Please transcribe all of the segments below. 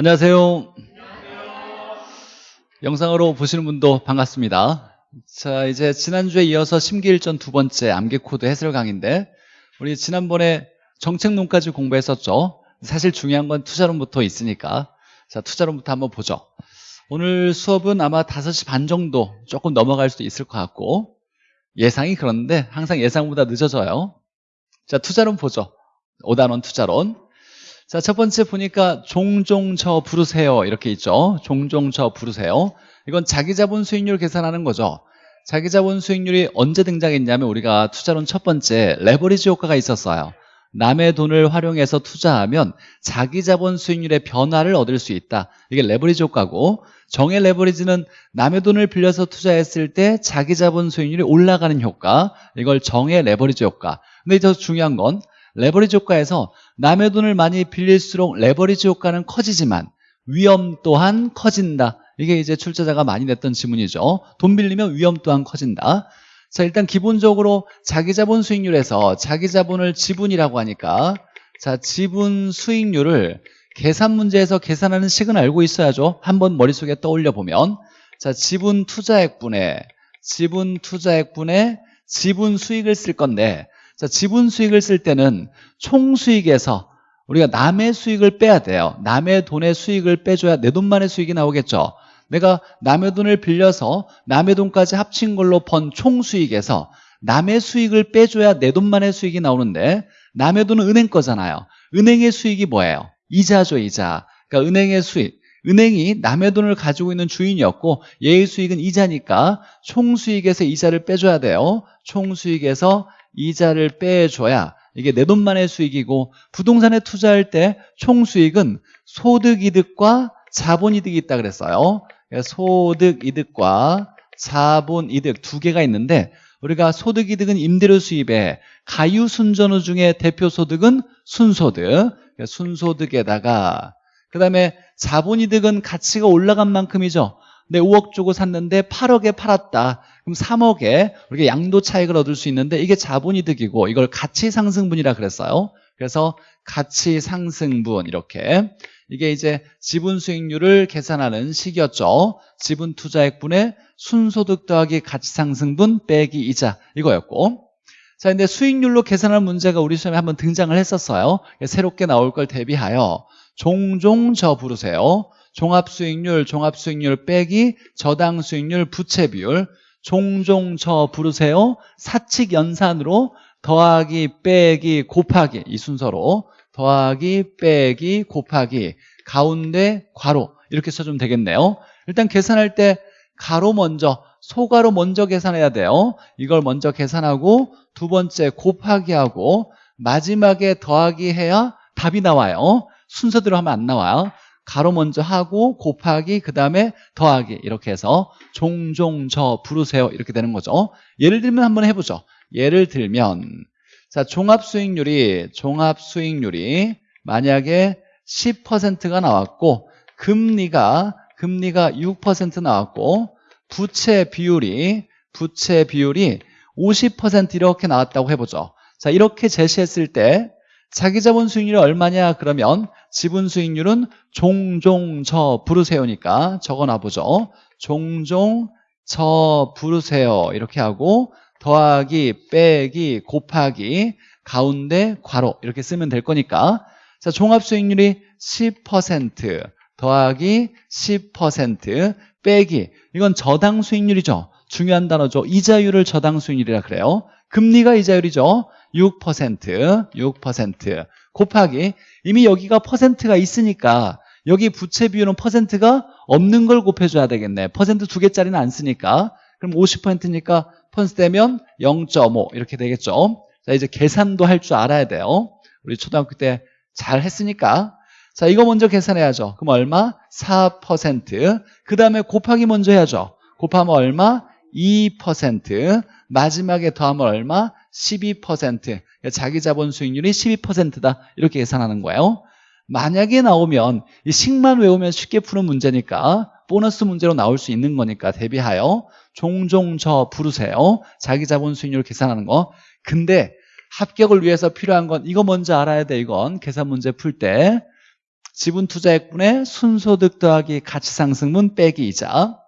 안녕하세요. 영상으로 보시는 분도 반갑습니다. 자, 이제 지난주에 이어서 심기일전 두 번째 암기코드 해설 강의인데 우리 지난번에 정책론까지 공부했었죠. 사실 중요한 건 투자론부터 있으니까 자, 투자론부터 한번 보죠. 오늘 수업은 아마 5시 반 정도 조금 넘어갈 수도 있을 것 같고 예상이 그런데 항상 예상보다 늦어져요. 자, 투자론 보죠. 5단원 투자론. 자, 첫 번째 보니까 종종 저 부르세요. 이렇게 있죠. 종종 저 부르세요. 이건 자기 자본 수익률 계산하는 거죠. 자기 자본 수익률이 언제 등장했냐면 우리가 투자론 첫 번째 레버리지 효과가 있었어요. 남의 돈을 활용해서 투자하면 자기 자본 수익률의 변화를 얻을 수 있다. 이게 레버리지 효과고 정의 레버리지는 남의 돈을 빌려서 투자했을 때 자기 자본 수익률이 올라가는 효과. 이걸 정의 레버리지 효과. 근데 더 중요한 건 레버리지 효과에서 남의 돈을 많이 빌릴수록 레버리지 효과는 커지지만 위험 또한 커진다. 이게 이제 출제자가 많이 냈던 지문이죠. 돈 빌리면 위험 또한 커진다. 자, 일단 기본적으로 자기 자본 수익률에서 자기 자본을 지분이라고 하니까 자, 지분 수익률을 계산 문제에서 계산하는 식은 알고 있어야죠. 한번 머릿속에 떠올려 보면 자, 지분 투자액분에 지분 투자액분에 지분 수익을 쓸 건데 자, 지분 수익을 쓸 때는 총 수익에서 우리가 남의 수익을 빼야 돼요. 남의 돈의 수익을 빼줘야 내 돈만의 수익이 나오겠죠. 내가 남의 돈을 빌려서 남의 돈까지 합친 걸로 번 총 수익에서 남의 수익을 빼줘야 내 돈만의 수익이 나오는데 남의 돈은 은행 거잖아요. 은행의 수익이 뭐예요? 이자죠, 이자. 그러니까 은행의 수익. 은행이 남의 돈을 가지고 있는 주인이었고 얘의 수익은 이자니까 총 수익에서 이자를 빼줘야 돼요. 총 수익에서 이자를 빼줘야 이게 내 돈만의 수익이고 부동산에 투자할 때 총수익은 소득이득과 자본이득이 있다 그랬어요. 소득이득과 자본이득 두 개가 있는데 우리가 소득이득은 임대료 수입에 가유순전후 중에 대표 소득은 순소득. 순소득에다가 그 다음에 자본이득은 가치가 올라간 만큼이죠. 내 5억 주고 샀는데 8억에 팔았다. 그럼 3억에 우리가 양도 차익을 얻을 수 있는데 이게 자본이득이고 이걸 가치 상승분이라 그랬어요. 그래서 가치 상승분 이렇게 이게 이제 지분 수익률을 계산하는 식이었죠. 지분 투자액분의 순소득 더하기 가치 상승분 빼기 이자 이거였고 자 근데 수익률로 계산할 문제가 우리 시험에 한번 등장을 했었어요. 새롭게 나올 걸 대비하여 종종 저 부르세요. 종합수익률, 종합수익률 빼기 저당 수익률, 부채 비율 종종 저 부르세요. 사칙 연산으로 더하기 빼기 곱하기. 이 순서로 더하기 빼기 곱하기. 가운데 괄호. 이렇게 써주면 되겠네요. 일단 계산할 때 가로 먼저 소가로 먼저 계산해야 돼요. 이걸 먼저 계산하고 두 번째 곱하기 하고 마지막에 더하기 해야 답이 나와요. 순서대로 하면 안 나와요 가로 먼저 하고 곱하기 그 다음에 더하기 이렇게 해서 종종 저 부르세요. 이렇게 되는 거죠. 예를 들면 한번 해보죠. 예를 들면 자 종합수익률이 종합수익률이 만약에 10%가 나왔고 금리가 금리가 6% 나왔고 부채 비율이 부채 비율이 50% 이렇게 나왔다고 해보죠. 자 이렇게 제시했을 때 자기 자본 수익률이 얼마냐? 그러면 지분 수익률은 종종 저 부르세요니까 적어놔 보죠. 종종 저 부르세요. 이렇게 하고 더하기 빼기 곱하기 가운데 괄호 이렇게 쓰면 될 거니까. 자 종합 수익률이 10% 더하기 10% 빼기. 이건 저당 수익률이죠. 중요한 단어죠. 이자율을 저당 수익률이라 그래요. 금리가 이자율이죠. 6% 6% 곱하기. 이미 여기가 퍼센트가 있으니까 여기 부채 비율은 퍼센트가 없는 걸 곱해줘야 되겠네. 퍼센트 두 개짜리는 안 쓰니까. 그럼 50%니까 퍼센트 되면 0.5 이렇게 되겠죠. 자 이제 계산도 할 줄 알아야 돼요. 우리 초등학교 때 잘 했으니까. 자 이거 먼저 계산해야죠. 그럼 얼마? 4%그 다음에 곱하기 먼저 해야죠. 곱하면 얼마? 2% 마지막에 더하면 얼마? 12% 자기 자본 수익률이 12%다 이렇게 계산하는 거예요 만약에 나오면 이 식만 외우면 쉽게 푸는 문제니까 보너스 문제로 나올 수 있는 거니까 대비하여 종종 저 부르세요 자기 자본 수익률 계산하는 거 근데 합격을 위해서 필요한 건 이거 먼저 알아야 돼 이건 계산 문제 풀 때 지분 투자액분의 순소득 더하기 가치상승분 빼기 이자.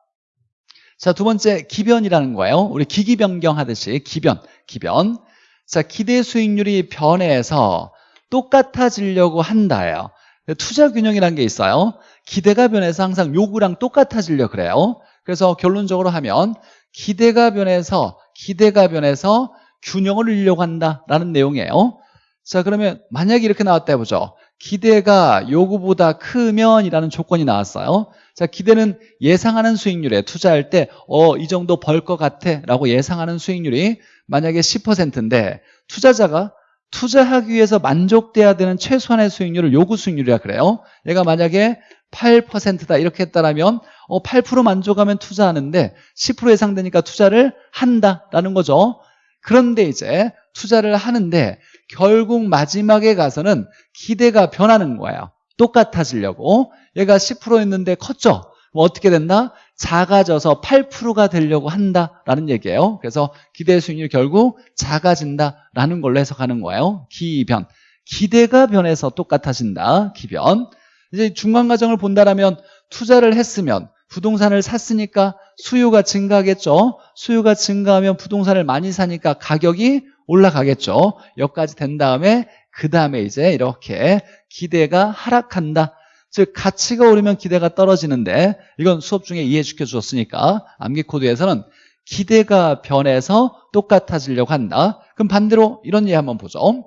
자, 두 번째 기변이라는 거예요. 우리 기기 변경 하듯이 기변, 기변. 자, 기대 수익률이 변해서 똑같아지려고 한다예요. 투자 균형이라는 게 있어요. 기대가 변해서 항상 요구랑 똑같아지려 그래요. 그래서 결론적으로 하면 기대가 변해서 기대가 변해서 균형을 이루려고 한다라는 내용이에요. 자, 그러면 만약에 이렇게 나왔다 해보죠. 기대가 요구보다 크면 이라는 조건이 나왔어요. 자, 기대는 예상하는 수익률에 투자할 때, 어, 이 정도 벌 것 같아 라고 예상하는 수익률이 만약에 10%인데, 투자자가 투자하기 위해서 만족돼야 되는 최소한의 수익률을 요구 수익률이라 그래요. 얘가 만약에 8%다 이렇게 했다라면 어, 8% 만족하면 투자하는데 10% 예상되니까 투자를 한다라는 거죠. 그런데 이제 투자를 하는데 결국 마지막에 가서는 기대가 변하는 거예요. 똑같아지려고. 얘가 10%였는데 컸죠? 뭐 어떻게 됐나? 작아져서 8%가 되려고 한다라는 얘기예요. 그래서 기대 수익률 결국 작아진다라는 걸로 해석하는 거예요. 기변. 기대가 변해서 똑같아진다. 기변. 이제 중간 과정을 본다라면 투자를 했으면 부동산을 샀으니까 수요가 증가하겠죠. 수요가 증가하면 부동산을 많이 사니까 가격이 올라가겠죠. 여기까지 된 다음에 그 다음에 이제 이렇게 기대가 하락한다. 즉 가치가 오르면 기대가 떨어지는데 이건 수업 중에 이해시켜 주었으니까 암기 코드에서는 기대가 변해서 똑같아지려고 한다. 그럼 반대로 이런 예 한번 보죠.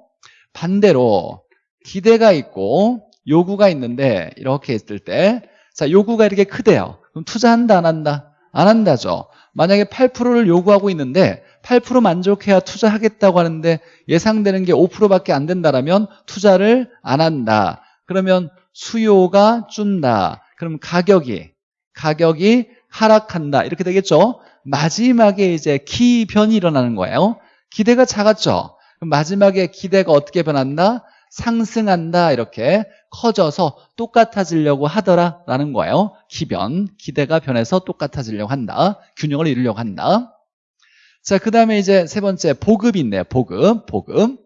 반대로 기대가 있고 요구가 있는데 이렇게 했을 때 자, 요구가 이렇게 크대요. 그럼 투자한다 안 한다? 안 한다죠. 만약에 8%를 요구하고 있는데 8% 만족해야 투자하겠다고 하는데 예상되는 게 5%밖에 안 된다라면 투자를 안 한다. 그러면 수요가 준다. 그럼 가격이 가격이 하락한다. 이렇게 되겠죠. 마지막에 이제 기변이 일어나는 거예요. 기대가 작았죠. 마지막에 기대가 어떻게 변한다? 상승한다. 이렇게 커져서 똑같아지려고 하더라라는 거예요. 기변, 기대가 변해서 똑같아지려고 한다. 균형을 이루려고 한다. 자, 그 다음에 이제 세 번째 보급이 있네요. 보급, 보급.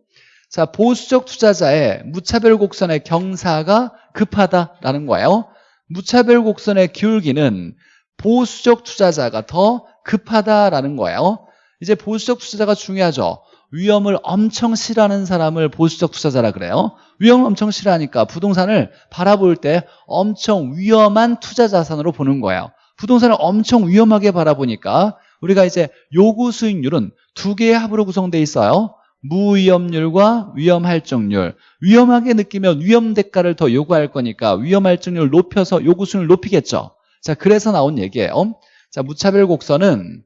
자, 보수적 투자자의 무차별 곡선의 경사가 급하다라는 거예요. 무차별 곡선의 기울기는 보수적 투자자가 더 급하다라는 거예요. 이제 보수적 투자자가 중요하죠. 위험을 엄청 싫어하는 사람을 보수적 투자자라 그래요. 위험을 엄청 싫어하니까 부동산을 바라볼 때 엄청 위험한 투자 자산으로 보는 거예요. 부동산을 엄청 위험하게 바라보니까 우리가 이제 요구 수익률은 두 개의 합으로 구성되어 있어요. 무위험률과 위험할증률. 위험하게 느끼면 위험 대가를 더 요구할 거니까 위험할증률 높여서 요구 수익률 높이겠죠. 자, 그래서 나온 얘기예요. 자, 무차별 곡선은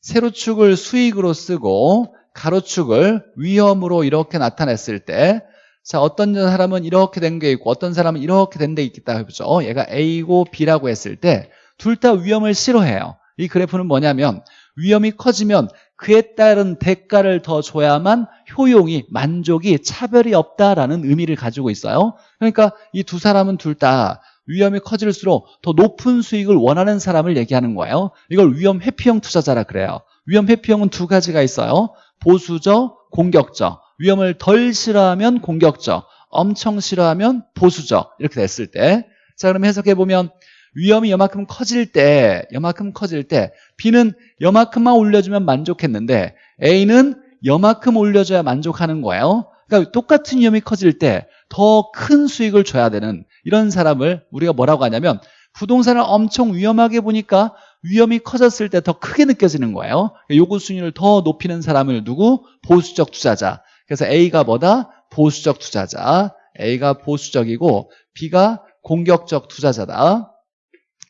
세로축을 수익으로 쓰고 가로축을 위험으로 이렇게 나타냈을 때 자, 어떤 사람은 이렇게 된 게 있고 어떤 사람은 이렇게 된게 있다 해보죠. 얘가 A고 B라고 했을 때 둘 다 위험을 싫어해요. 이 그래프는 뭐냐면 위험이 커지면 그에 따른 대가를 더 줘야만 효용이 만족이 차별이 없다라는 의미를 가지고 있어요. 그러니까 이 두 사람은 둘 다 위험이 커질수록 더 높은 수익을 원하는 사람을 얘기하는 거예요. 이걸 위험 회피형 투자자라 그래요. 위험 회피형은 두 가지가 있어요. 보수적, 공격적 위험을 덜 싫어하면 공격적 엄청 싫어하면 보수적 이렇게 됐을 때 자 그럼 해석해보면 위험이 여만큼 커질 때 여만큼 커질 때 B는 여만큼만 올려주면 만족했는데 A는 여만큼 올려줘야 만족하는 거예요. 그러니까 똑같은 위험이 커질 때 더 큰 수익을 줘야 되는 이런 사람을 우리가 뭐라고 하냐면 부동산을 엄청 위험하게 보니까 위험이 커졌을 때 더 크게 느껴지는 거예요. 요구 수익률을 더 높이는 사람을 누구? 보수적 투자자. 그래서 A가 뭐다? 보수적 투자자. A가 보수적이고 B가 공격적 투자자다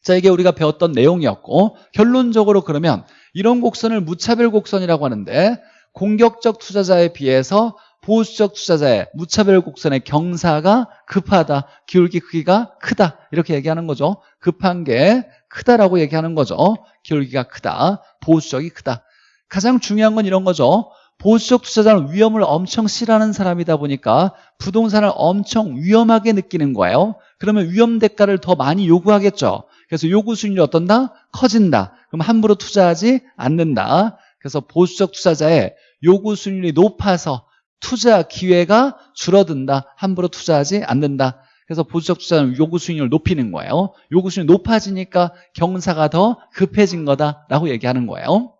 자, 이게 우리가 배웠던 내용이었고 결론적으로 그러면 이런 곡선을 무차별 곡선이라고 하는데 공격적 투자자에 비해서 보수적 투자자의 무차별 곡선의 경사가 급하다, 기울기 크기가 크다 이렇게 얘기하는 거죠. 급한 게 크다라고 얘기하는 거죠. 기울기가 크다, 보수적이 크다. 가장 중요한 건 이런 거죠. 보수적 투자자는 위험을 엄청 싫어하는 사람이다 보니까 부동산을 엄청 위험하게 느끼는 거예요. 그러면 위험 대가를 더 많이 요구하겠죠. 그래서 요구 수익률이 어떤다? 커진다. 그럼 함부로 투자하지 않는다. 그래서 보수적 투자자의 요구 수익률이 높아서 투자 기회가 줄어든다. 함부로 투자하지 않는다. 그래서 보수적 투자는 요구 수익률을 높이는 거예요. 요구 수익률이 높아지니까 경사가 더 급해진 거다라고 얘기하는 거예요.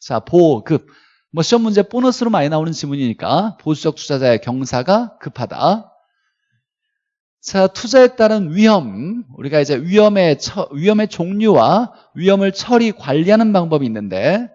자, 보급. 뭐 시험 문제 보너스로 많이 나오는 지문이니까 보수적 투자자의 경사가 급하다. 자, 투자에 따른 위험. 우리가 이제 위험의 처, 위험의 종류와 위험을 처리 관리하는 방법이 있는데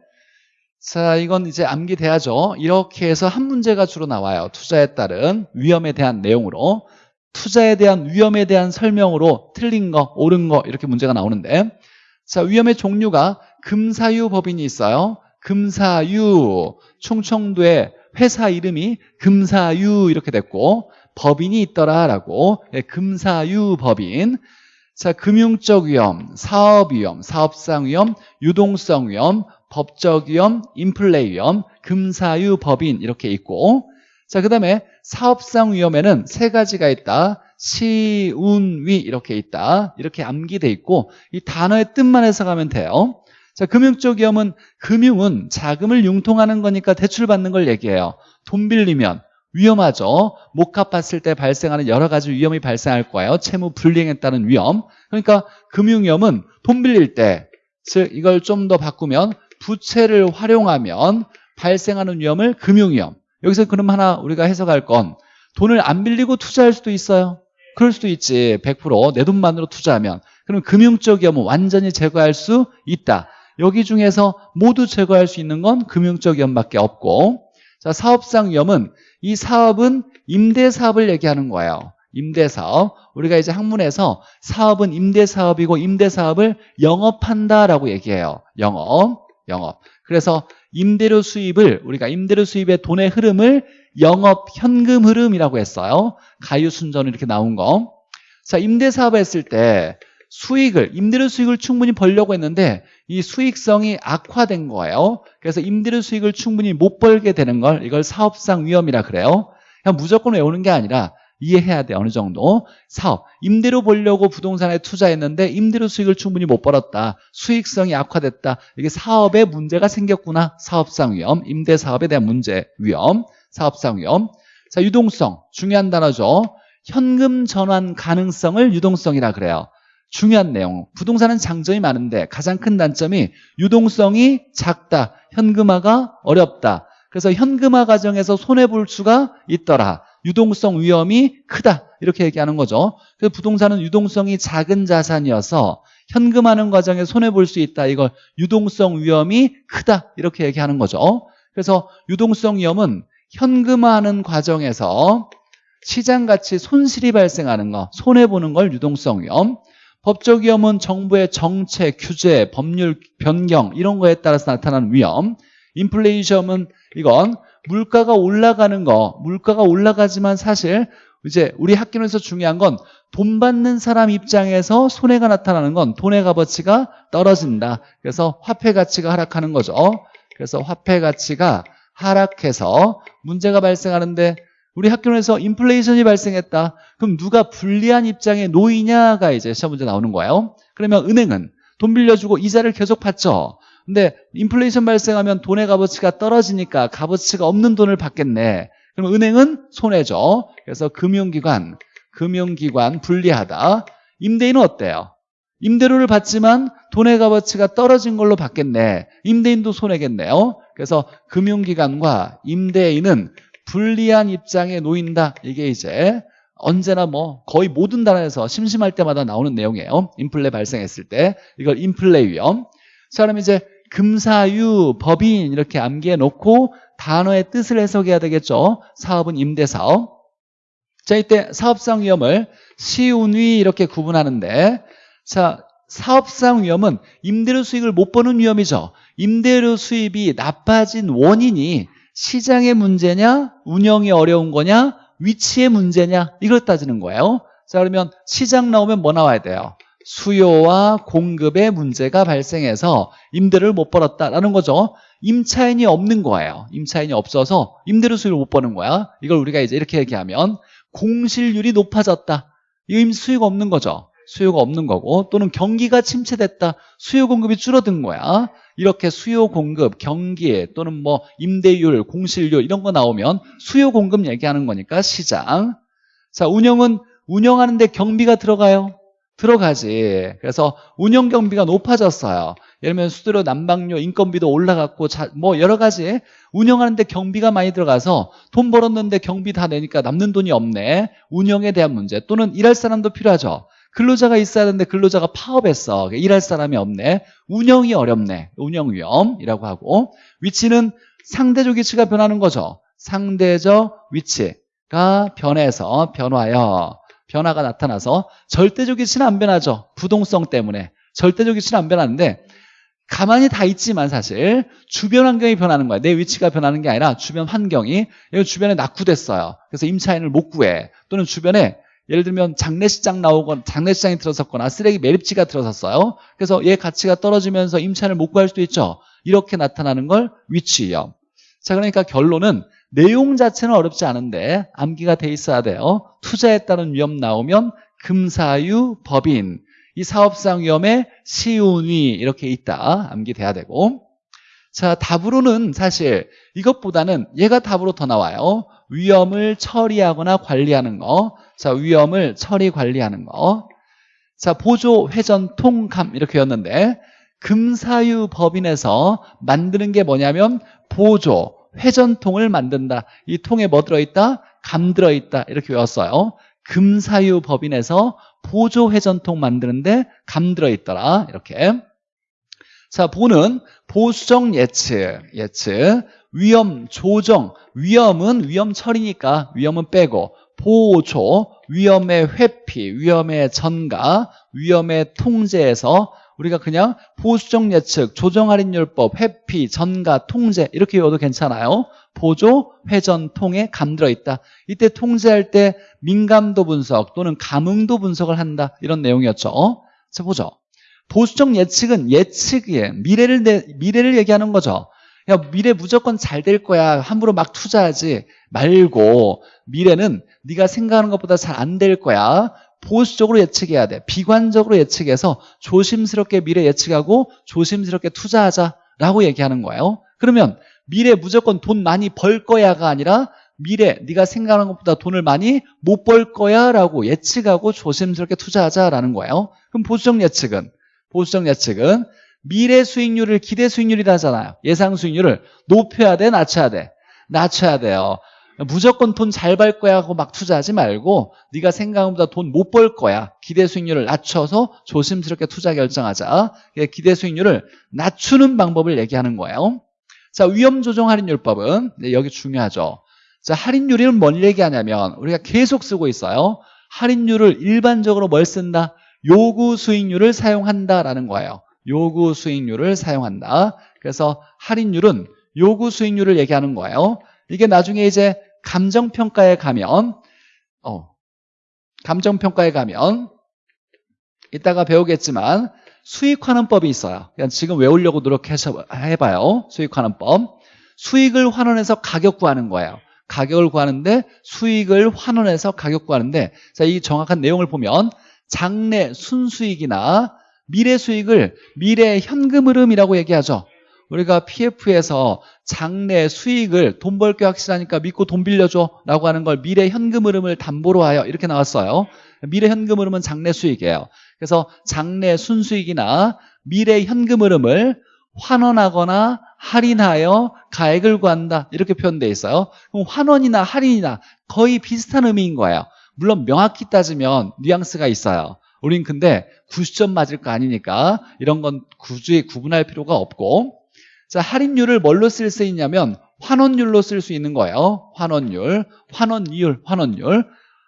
자, 이건 이제 암기돼야죠. 이렇게 해서 한 문제가 주로 나와요. 투자에 따른 위험에 대한 내용으로. 투자에 대한 위험에 대한 설명으로 틀린 거, 옳은 거 이렇게 문제가 나오는데 자, 위험의 종류가 금사유 법인이 있어요. 금사유. 충청도의 회사 이름이 금사유 이렇게 됐고 법인이 있더라라고 예, 금사유 법인 자 금융적 위험, 사업 위험, 사업상 위험, 유동성 위험, 법적 위험, 인플레 위험, 금사유 법인 이렇게 있고 자 그다음에 사업상 위험에는 세 가지가 있다. 시운위 이렇게 있다. 이렇게 암기돼 있고 이 단어의 뜻만 해석하면 돼요. 자, 금융적 위험은 금융은 자금을 융통하는 거니까 대출 받는 걸 얘기해요. 돈 빌리면 위험하죠. 못 갚았을 때 발생하는 여러 가지 위험이 발생할 거예요. 채무 불이행에 따른 위험. 그러니까 금융위험은 돈 빌릴 때, 즉 이걸 좀 더 바꾸면 부채를 활용하면 발생하는 위험을 금융위험. 여기서 그럼 하나 우리가 해석할 건 돈을 안 빌리고 투자할 수도 있어요. 그럴 수도 있지. 100%내 돈만으로 투자하면. 그럼 금융적 위험은 완전히 제거할 수 있다. 여기 중에서 모두 제거할 수 있는 건 금융적 위험밖에 없고 자 사업상 위험은 이 사업은 임대사업을 얘기하는 거예요. 임대사업. 우리가 이제 학문에서 사업은 임대사업이고 임대사업을 영업한다라고 얘기해요. 영업, 영업. 그래서 임대료 수입을 우리가 임대료 수입의 돈의 흐름을 영업 현금 흐름이라고 했어요. 가유 순전 이렇게 나온 거. 자, 임대사업 했을 때 수익을 임대료 수익을 충분히 벌려고 했는데 이 수익성이 악화된 거예요. 그래서 임대료 수익을 충분히 못 벌게 되는 걸 이걸 사업상 위험이라 그래요. 그냥 무조건 외우는 게 아니라 이해해야 돼 어느 정도. 사업. 임대료 벌려고 부동산에 투자했는데 임대료 수익을 충분히 못 벌었다. 수익성이 악화됐다. 이게 사업에 문제가 생겼구나. 사업상 위험. 임대사업에 대한 문제 위험. 사업상 위험. 자 유동성. 중요한 단어죠. 현금 전환 가능성을 유동성이라 그래요 중요한 내용. 부동산은 장점이 많은데 가장 큰 단점이 유동성이 작다. 현금화가 어렵다. 그래서 현금화 과정에서 손해볼 수가 있더라. 유동성 위험이 크다. 이렇게 얘기하는 거죠. 그래서 부동산은 유동성이 작은 자산이어서 현금하는 과정에 손해볼 수 있다. 이걸 유동성 위험이 크다. 이렇게 얘기하는 거죠. 그래서 유동성 위험은 현금화하는 과정에서 시장가치 손실이 발생하는 거 손해보는 걸 유동성 위험 법적 위험은 정부의 정책, 규제, 법률 변경 이런 거에 따라서 나타나는 위험. 인플레이션은 이건 물가가 올라가는 거 물가가 올라가지만 사실 이제 우리 학교에서 중요한 건 돈 받는 사람 입장에서 손해가 나타나는 건 돈의 값어치가 떨어진다. 그래서 화폐 가치가 하락하는 거죠. 그래서 화폐 가치가 하락해서 문제가 발생하는데 우리 학교에서 인플레이션이 발생했다. 그럼 누가 불리한 입장에 놓이냐가 이제 시험 문제 나오는 거예요. 그러면 은행은 돈 빌려주고 이자를 계속 받죠. 근데 인플레이션 발생하면 돈의 값어치가 떨어지니까 값어치가 없는 돈을 받겠네. 그럼 은행은 손해죠. 그래서 금융기관, 금융기관 불리하다. 임대인은 어때요? 임대료를 받지만 돈의 값어치가 떨어진 걸로 받겠네. 임대인도 손해겠네요. 그래서 금융기관과 임대인은 불리한 입장에 놓인다. 이게 이제 언제나 뭐 거의 모든 단어에서 심심할 때마다 나오는 내용이에요. 인플레 발생했을 때 이걸 인플레 위험. 자 그럼 이제 금사유, 법인 이렇게 암기해 놓고 단어의 뜻을 해석해야 되겠죠. 사업은 임대사업. 자 이때 사업상 위험을 시운위 이렇게 구분하는데 자 사업상 위험은 임대료 수익을 못 버는 위험이죠. 임대료 수입이 나빠진 원인이 시장의 문제냐 운영이 어려운 거냐 위치의 문제냐 이걸 따지는 거예요. 자 그러면 시장 나오면 뭐 나와야 돼요? 수요와 공급의 문제가 발생해서 임대를 못 벌었다라는 거죠. 임차인이 없는 거예요. 임차인이 없어서 임대료 수익을 못 버는 거야. 이걸 우리가 이제 이렇게 얘기하면 공실률이 높아졌다. 이거 수요가 없는 거죠 수요가 없는 거고 또는 경기가 침체됐다 수요 공급이 줄어든 거야 이렇게 수요 공급, 경기 또는 뭐 임대율, 공실률 이런 거 나오면 수요 공급 얘기하는 거니까 시장. 자, 운영은 운영하는데 경비가 들어가요? 들어가지. 그래서 운영 경비가 높아졌어요. 예를 들면 수수료, 난방료, 인건비도 올라갔고 자, 뭐 여러 가지 운영하는데 경비가 많이 들어가서 돈 벌었는데 경비 다 내니까 남는 돈이 없네. 운영에 대한 문제 또는 일할 사람도 필요하죠. 근로자가 있어야 되는데 근로자가 파업했어. 일할 사람이 없네. 운영이 어렵네. 운영 위험이라고 하고 위치는 상대적 위치가 변하는 거죠. 상대적 위치가 변해서 변화요. 변화가 나타나서 절대적 위치는 안 변하죠. 부동성 때문에. 절대적 위치는 안 변하는데 가만히 다 있지만 사실 주변 환경이 변하는 거야. 내 위치가 변하는 게 아니라 주변 환경이 주변에 낙후됐어요. 그래서 임차인을 못 구해. 또는 주변에 예를 들면 장례식장 나오거나 장례식장이 들어섰거나 쓰레기 매립지가 들어섰어요. 그래서 얘 가치가 떨어지면서 임차인을 못 구할 수도 있죠. 이렇게 나타나는 걸 위치 위험. 자 그러니까 결론은 내용 자체는 어렵지 않은데 암기가 돼 있어야 돼요. 투자에 따른 위험 나오면 금사유 법인 이 사업상 위험에 시운위 이렇게 있다 암기돼야 되고 자 답으로는 사실 이것보다는 얘가 답으로 더 나와요. 위험을 처리하거나 관리하는 거. 자 위험을 처리 관리하는 거. 자 보조 회전 통감 이렇게였는데 금사유 법인에서 만드는 게 뭐냐면 보조 회전통을 만든다. 이 통에 뭐 들어 있다? 감 들어 있다. 이렇게 외웠어요. 금사유 법인에서 보조 회전통 만드는데 감 들어 있더라. 이렇게. 자, 보는 보수적 예측, 예측, 위험 조정, 위험은 위험 처리니까 위험은 빼고 보조, 위험의 회피, 위험의 전가, 위험의 통제에서 우리가 그냥 보수적 예측, 조정할인율법, 회피, 전가, 통제 이렇게 외워도 괜찮아요. 보조, 회전, 통에 감들어 있다. 이때 통제할 때 민감도 분석 또는 감응도 분석을 한다. 이런 내용이었죠. 자, 보죠. 보수적 예측은 예측이에요. 미래를, 내, 미래를 얘기하는 거죠. 야, 미래 무조건 잘 될 거야. 함부로 막 투자하지 말고 미래는 네가 생각하는 것보다 잘 안 될 거야. 보수적으로 예측해야 돼. 비관적으로 예측해서 조심스럽게 미래 예측하고 조심스럽게 투자하자라고 얘기하는 거예요. 그러면 미래 무조건 돈 많이 벌 거야가 아니라 미래 네가 생각하는 것보다 돈을 많이 못 벌 거야라고 예측하고 조심스럽게 투자하자라는 거예요. 그럼 보수적 예측은 보수적 예측은 미래 수익률을 기대 수익률이라 하잖아요. 예상 수익률을 높여야 돼, 낮춰야 돼. 낮춰야 돼요. 무조건 돈 잘 벌 거야 하고 막 투자하지 말고 네가 생각한 것보다 돈 못 벌 거야. 기대 수익률을 낮춰서 조심스럽게 투자 결정하자. 기대 수익률을 낮추는 방법을 얘기하는 거예요. 자, 위험 조정 할인율법은 네, 여기 중요하죠. 자, 할인율은 뭘 얘기하냐면 우리가 계속 쓰고 있어요. 할인율을 일반적으로 뭘 쓴다? 요구 수익률을 사용한다라는 거예요. 요구 수익률을 사용한다. 그래서 할인율은 요구 수익률을 얘기하는 거예요. 이게 나중에 이제 감정평가에 가면 어, 감정평가에 가면 이따가 배우겠지만 수익환원법이 있어요. 그냥 지금 외우려고 노력해서 해봐요. 수익환원법. 수익을 환원해서 가격 구하는 거예요. 가격을 구하는데 수익을 환원해서 가격 구하는데 자, 이 정확한 내용을 보면 장래 순수익이나 미래 수익을 미래 현금 흐름이라고 얘기하죠. 우리가 PF에서 장래 수익을 돈 벌게 확실하니까 믿고 돈 빌려줘 라고 하는 걸 미래 현금 흐름을 담보로 하여 이렇게 나왔어요. 미래 현금 흐름은 장래 수익이에요. 그래서 장래 순수익이나 미래 현금 흐름을 환원하거나 할인하여 가액을 구한다 이렇게 표현되어 있어요. 그럼 환원이나 할인이나 거의 비슷한 의미인 거예요. 물론 명확히 따지면 뉘앙스가 있어요. 우린 근데 90점 맞을 거 아니니까 이런 건 굳이 구분할 필요가 없고 자, 할인율을 뭘로 쓸 수 있냐면 환원율로 쓸 수 있는 거예요. 환원율, 환원이율, 환원율.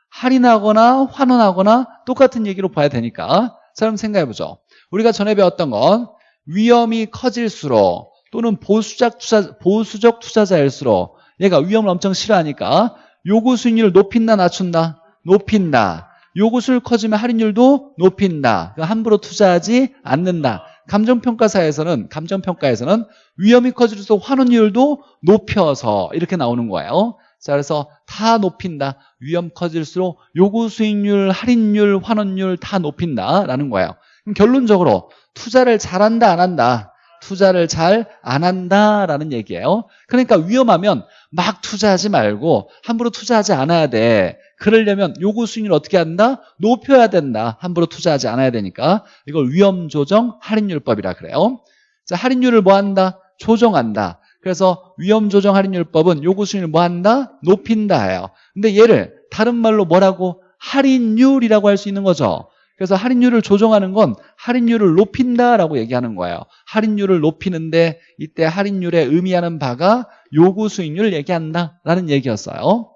할인하거나 환원하거나 똑같은 얘기로 봐야 되니까. 자, 그럼 생각해보죠. 우리가 전에 배웠던 건 위험이 커질수록 또는 보수적, 투자, 보수적 투자자일수록 얘가 위험을 엄청 싫어하니까 요구 수익률을 높인다 낮춘다? 높인다. 요구수를 커지면 할인율도 높인다. 그러니까 함부로 투자하지 않는다. 감정평가사에서는 감정평가에서는 위험이 커질수록 환원율도 높여서 이렇게 나오는 거예요. 자, 그래서 다 높인다. 위험 커질수록 요구 수익률, 할인율, 환원율 다 높인다라는 거예요. 그럼 결론적으로 투자를 잘한다 안 한다. 투자를 잘 안 한다라는 얘기예요. 그러니까 위험하면 막 투자하지 말고 함부로 투자하지 않아야 돼. 그러려면 요구 수익률 어떻게 한다? 높여야 된다. 함부로 투자하지 않아야 되니까. 이걸 위험 조정 할인율법이라 그래요. 자, 할인율을 뭐 한다? 조정한다. 그래서 위험 조정 할인율법은 요구 수익률 뭐 한다? 높인다 해요. 근데 얘를 다른 말로 뭐라고? 할인율이라고 할 수 있는 거죠. 그래서 할인율을 조정하는 건 할인율을 높인다라고 얘기하는 거예요. 할인율을 높이는데 이때 할인율에 의미하는 바가 요구 수익률을 얘기한다라는 얘기였어요.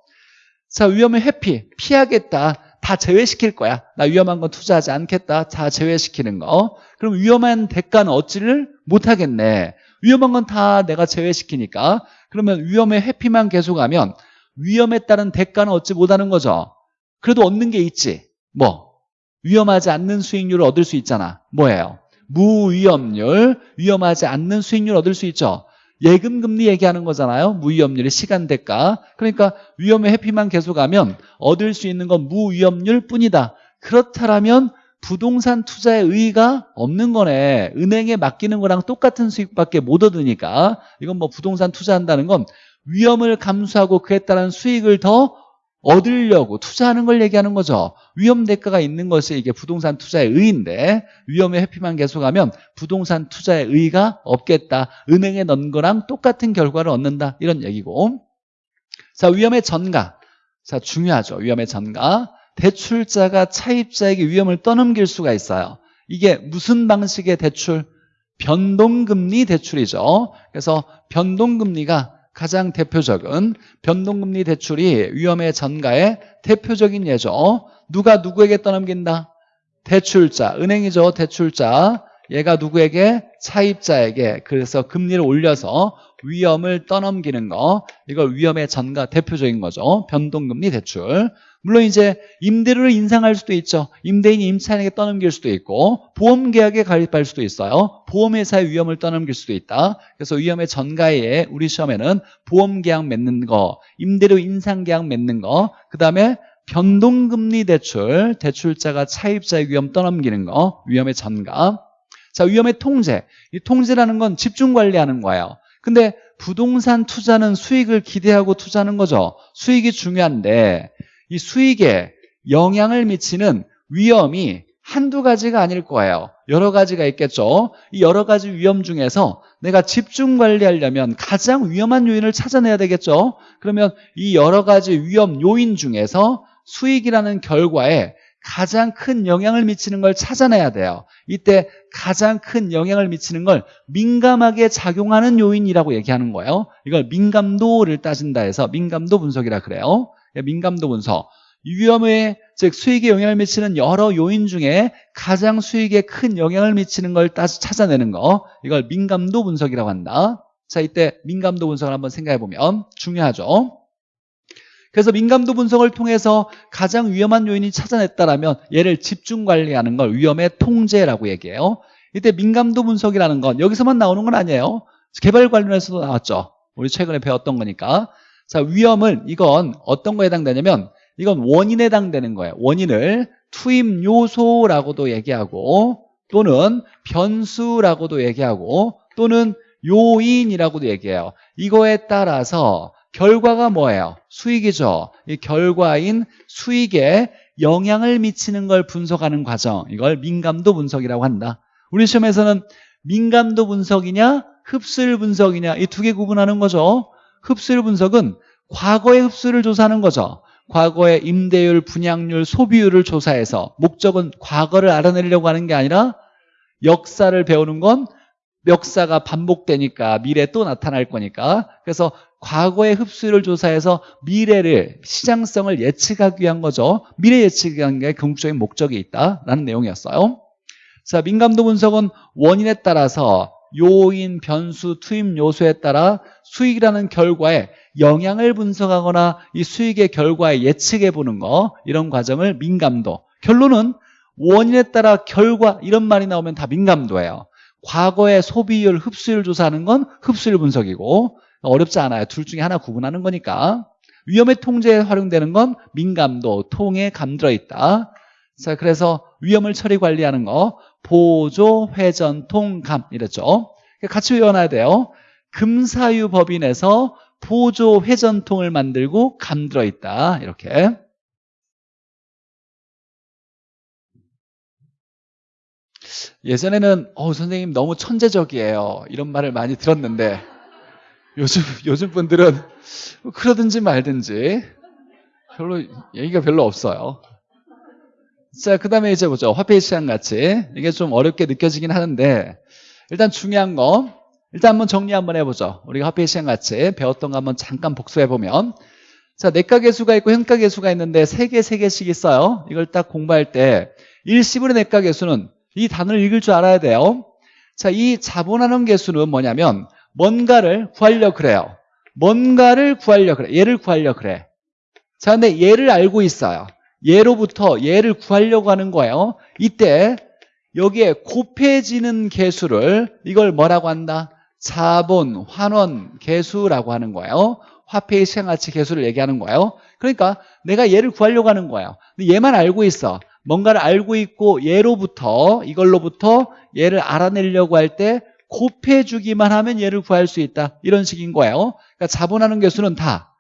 자, 위험을 회피, 피하겠다. 다 제외시킬 거야. 나 위험한 건 투자하지 않겠다. 다 제외시키는 거. 그럼 위험한 대가는 얻지를 못하겠네. 위험한 건 다 내가 제외시키니까. 그러면 위험의 회피만 계속하면 위험에 따른 대가는 얻지 못하는 거죠. 그래도 얻는 게 있지. 뭐? 위험하지 않는 수익률을 얻을 수 있잖아. 뭐예요? 무위험률, 위험하지 않는 수익률 얻을 수 있죠. 예금 금리 얘기하는 거잖아요. 무위험률의 시간 대가. 그러니까 위험의 회피만 계속하면 얻을 수 있는 건 무위험률 뿐이다. 그렇다면 부동산 투자의 의의가 없는 거네. 은행에 맡기는 거랑 똑같은 수익밖에 못 얻으니까 이건 뭐 부동산 투자한다는 건 위험을 감수하고 그에 따른 수익을 더 얻으려고 투자하는 걸 얘기하는 거죠. 위험 대가가 있는 것이 이게 부동산 투자의 의의인데 위험의 회피만 계속하면 부동산 투자의 의의가 없겠다. 은행에 넣은 거랑 똑같은 결과를 얻는다. 이런 얘기고. 자, 위험의 전가. 자, 중요하죠. 위험의 전가. 대출자가 차입자에게 위험을 떠넘길 수가 있어요. 이게 무슨 방식의 대출? 변동금리 대출이죠. 그래서 변동금리가 가장 대표적인 변동금리 대출이 위험의 전가의 대표적인 예죠. 누가 누구에게 떠넘긴다? 대출자, 은행이죠. 대출자. 얘가 누구에게? 차입자에게. 그래서 금리를 올려서 위험을 떠넘기는 거. 이걸 위험의 전가 대표적인 거죠. 변동금리 대출. 물론 이제 임대료를 인상할 수도 있죠. 임대인이 임차인에게 떠넘길 수도 있고 보험계약에 가입할 수도 있어요. 보험회사의 위험을 떠넘길 수도 있다. 그래서 위험의 전가에 우리 시험에는 보험계약 맺는 거, 임대료 인상계약 맺는 거, 그 다음에 변동금리 대출, 대출자가 차입자의 위험 떠넘기는 거, 위험의 전가. 자, 위험의 통제. 이 통제라는 건 집중 관리하는 거예요. 근데 부동산 투자는 수익을 기대하고 투자하는 거죠. 수익이 중요한데 이 수익에 영향을 미치는 위험이 한두 가지가 아닐 거예요. 여러 가지가 있겠죠. 이 여러 가지 위험 중에서 내가 집중 관리하려면 가장 위험한 요인을 찾아내야 되겠죠. 그러면 이 여러 가지 위험 요인 중에서 수익이라는 결과에 가장 큰 영향을 미치는 걸 찾아내야 돼요. 이때 가장 큰 영향을 미치는 걸 민감하게 작용하는 요인이라고 얘기하는 거예요. 이걸 민감도를 따진다 해서 민감도 분석이라 그래요. 예, 민감도 분석. 위험에 즉 수익에 영향을 미치는 여러 요인 중에 가장 수익에 큰 영향을 미치는 걸 따서 찾아내는 거 이걸 민감도 분석이라고 한다. 자 이때 민감도 분석을 한번 생각해 보면 중요하죠. 그래서 민감도 분석을 통해서 가장 위험한 요인이 찾아냈다라면 얘를 집중 관리하는 걸 위험의 통제라고 얘기해요. 이때 민감도 분석이라는 건 여기서만 나오는 건 아니에요. 개발 관련해서도 나왔죠. 우리 최근에 배웠던 거니까. 자, 위험은 이건 어떤 거에 해당되냐면 이건 원인에 해당되는 거예요. 원인을 투입 요소라고도 얘기하고 또는 변수라고도 얘기하고 또는 요인이라고도 얘기해요. 이거에 따라서 결과가 뭐예요? 수익이죠. 이 결과인 수익에 영향을 미치는 걸 분석하는 과정. 이걸 민감도 분석이라고 한다. 우리 시험에서는 민감도 분석이냐 흡수율 분석이냐 이 두 개 구분하는 거죠. 흡수율 분석은 과거의 흡수를 조사하는 거죠. 과거의 임대율, 분양률, 소비율을 조사해서 목적은 과거를 알아내려고 하는 게 아니라 역사를 배우는 건 역사가 반복되니까 미래에 또 나타날 거니까 그래서 과거의 흡수율을 조사해서 미래를 시장성을 예측하기 위한 거죠. 미래 위한 게 궁극적인 목적이 있다라는 내용이었어요. 자, 민감도 분석은 원인에 따라서 요인, 변수, 투입 요소에 따라 수익이라는 결과에 영향을 분석하거나 이 수익의 결과에 예측해 보는 거 이런 과정을 민감도. 결론은 원인에 따라 결과 이런 말이 나오면 다 민감도예요. 과거의 소비율, 흡수율 조사하는 건 흡수율 분석이고 어렵지 않아요. 둘 중에 하나 구분하는 거니까. 위험의 통제에 활용되는 건 민감도, 통에 감들어 있다. 자 그래서 위험을 처리 관리하는 거 보조 회전 통감 이랬죠. 같이 외워놔야 돼요. 금사유 법인에서 보조 회전통을 만들고 감들어 있다. 이렇게. 예전에는 어 선생님 너무 천재적이에요. 이런 말을 많이 들었는데 요즘 요즘 분들은 그러든지 말든지 별로 얘기가 별로 없어요. 자, 그 다음에 이제 보죠. 화폐 시장 가치. 이게 좀 어렵게 느껴지긴 하는데, 일단 중요한 거, 일단 한번 정리 한번 해보죠. 우리가 화폐 시장 가치 배웠던 거 한번 잠깐 복수해보면, 자, 내가 개수가 있고 현가 개수가 있는데 세 개, 세 개씩 있어요. 이걸 딱 공부할 때, 일시분의 내가 개수는 이 단어를 읽을 줄 알아야 돼요. 자, 이 자본하는 개수는 뭐냐면, 뭔가를 구하려 그래요. 뭔가를 구하려 그래. 얘를 구하려 그래. 자, 근데 얘를 알고 있어요. 얘로부터 얘를 구하려고 하는 거예요. 이때 여기에 곱해지는 개수를 이걸 뭐라고 한다? 자본, 환원, 개수라고 하는 거예요. 화폐의 시행가치 개수를 얘기하는 거예요. 그러니까 내가 얘를 구하려고 하는 거예요. 근데 얘만 알고 있어. 뭔가를 알고 있고 얘로부터 이걸로부터 얘를 알아내려고 할 때 곱해주기만 하면 얘를 구할 수 있다. 이런 식인 거예요. 그러니까 자본하는 개수는 다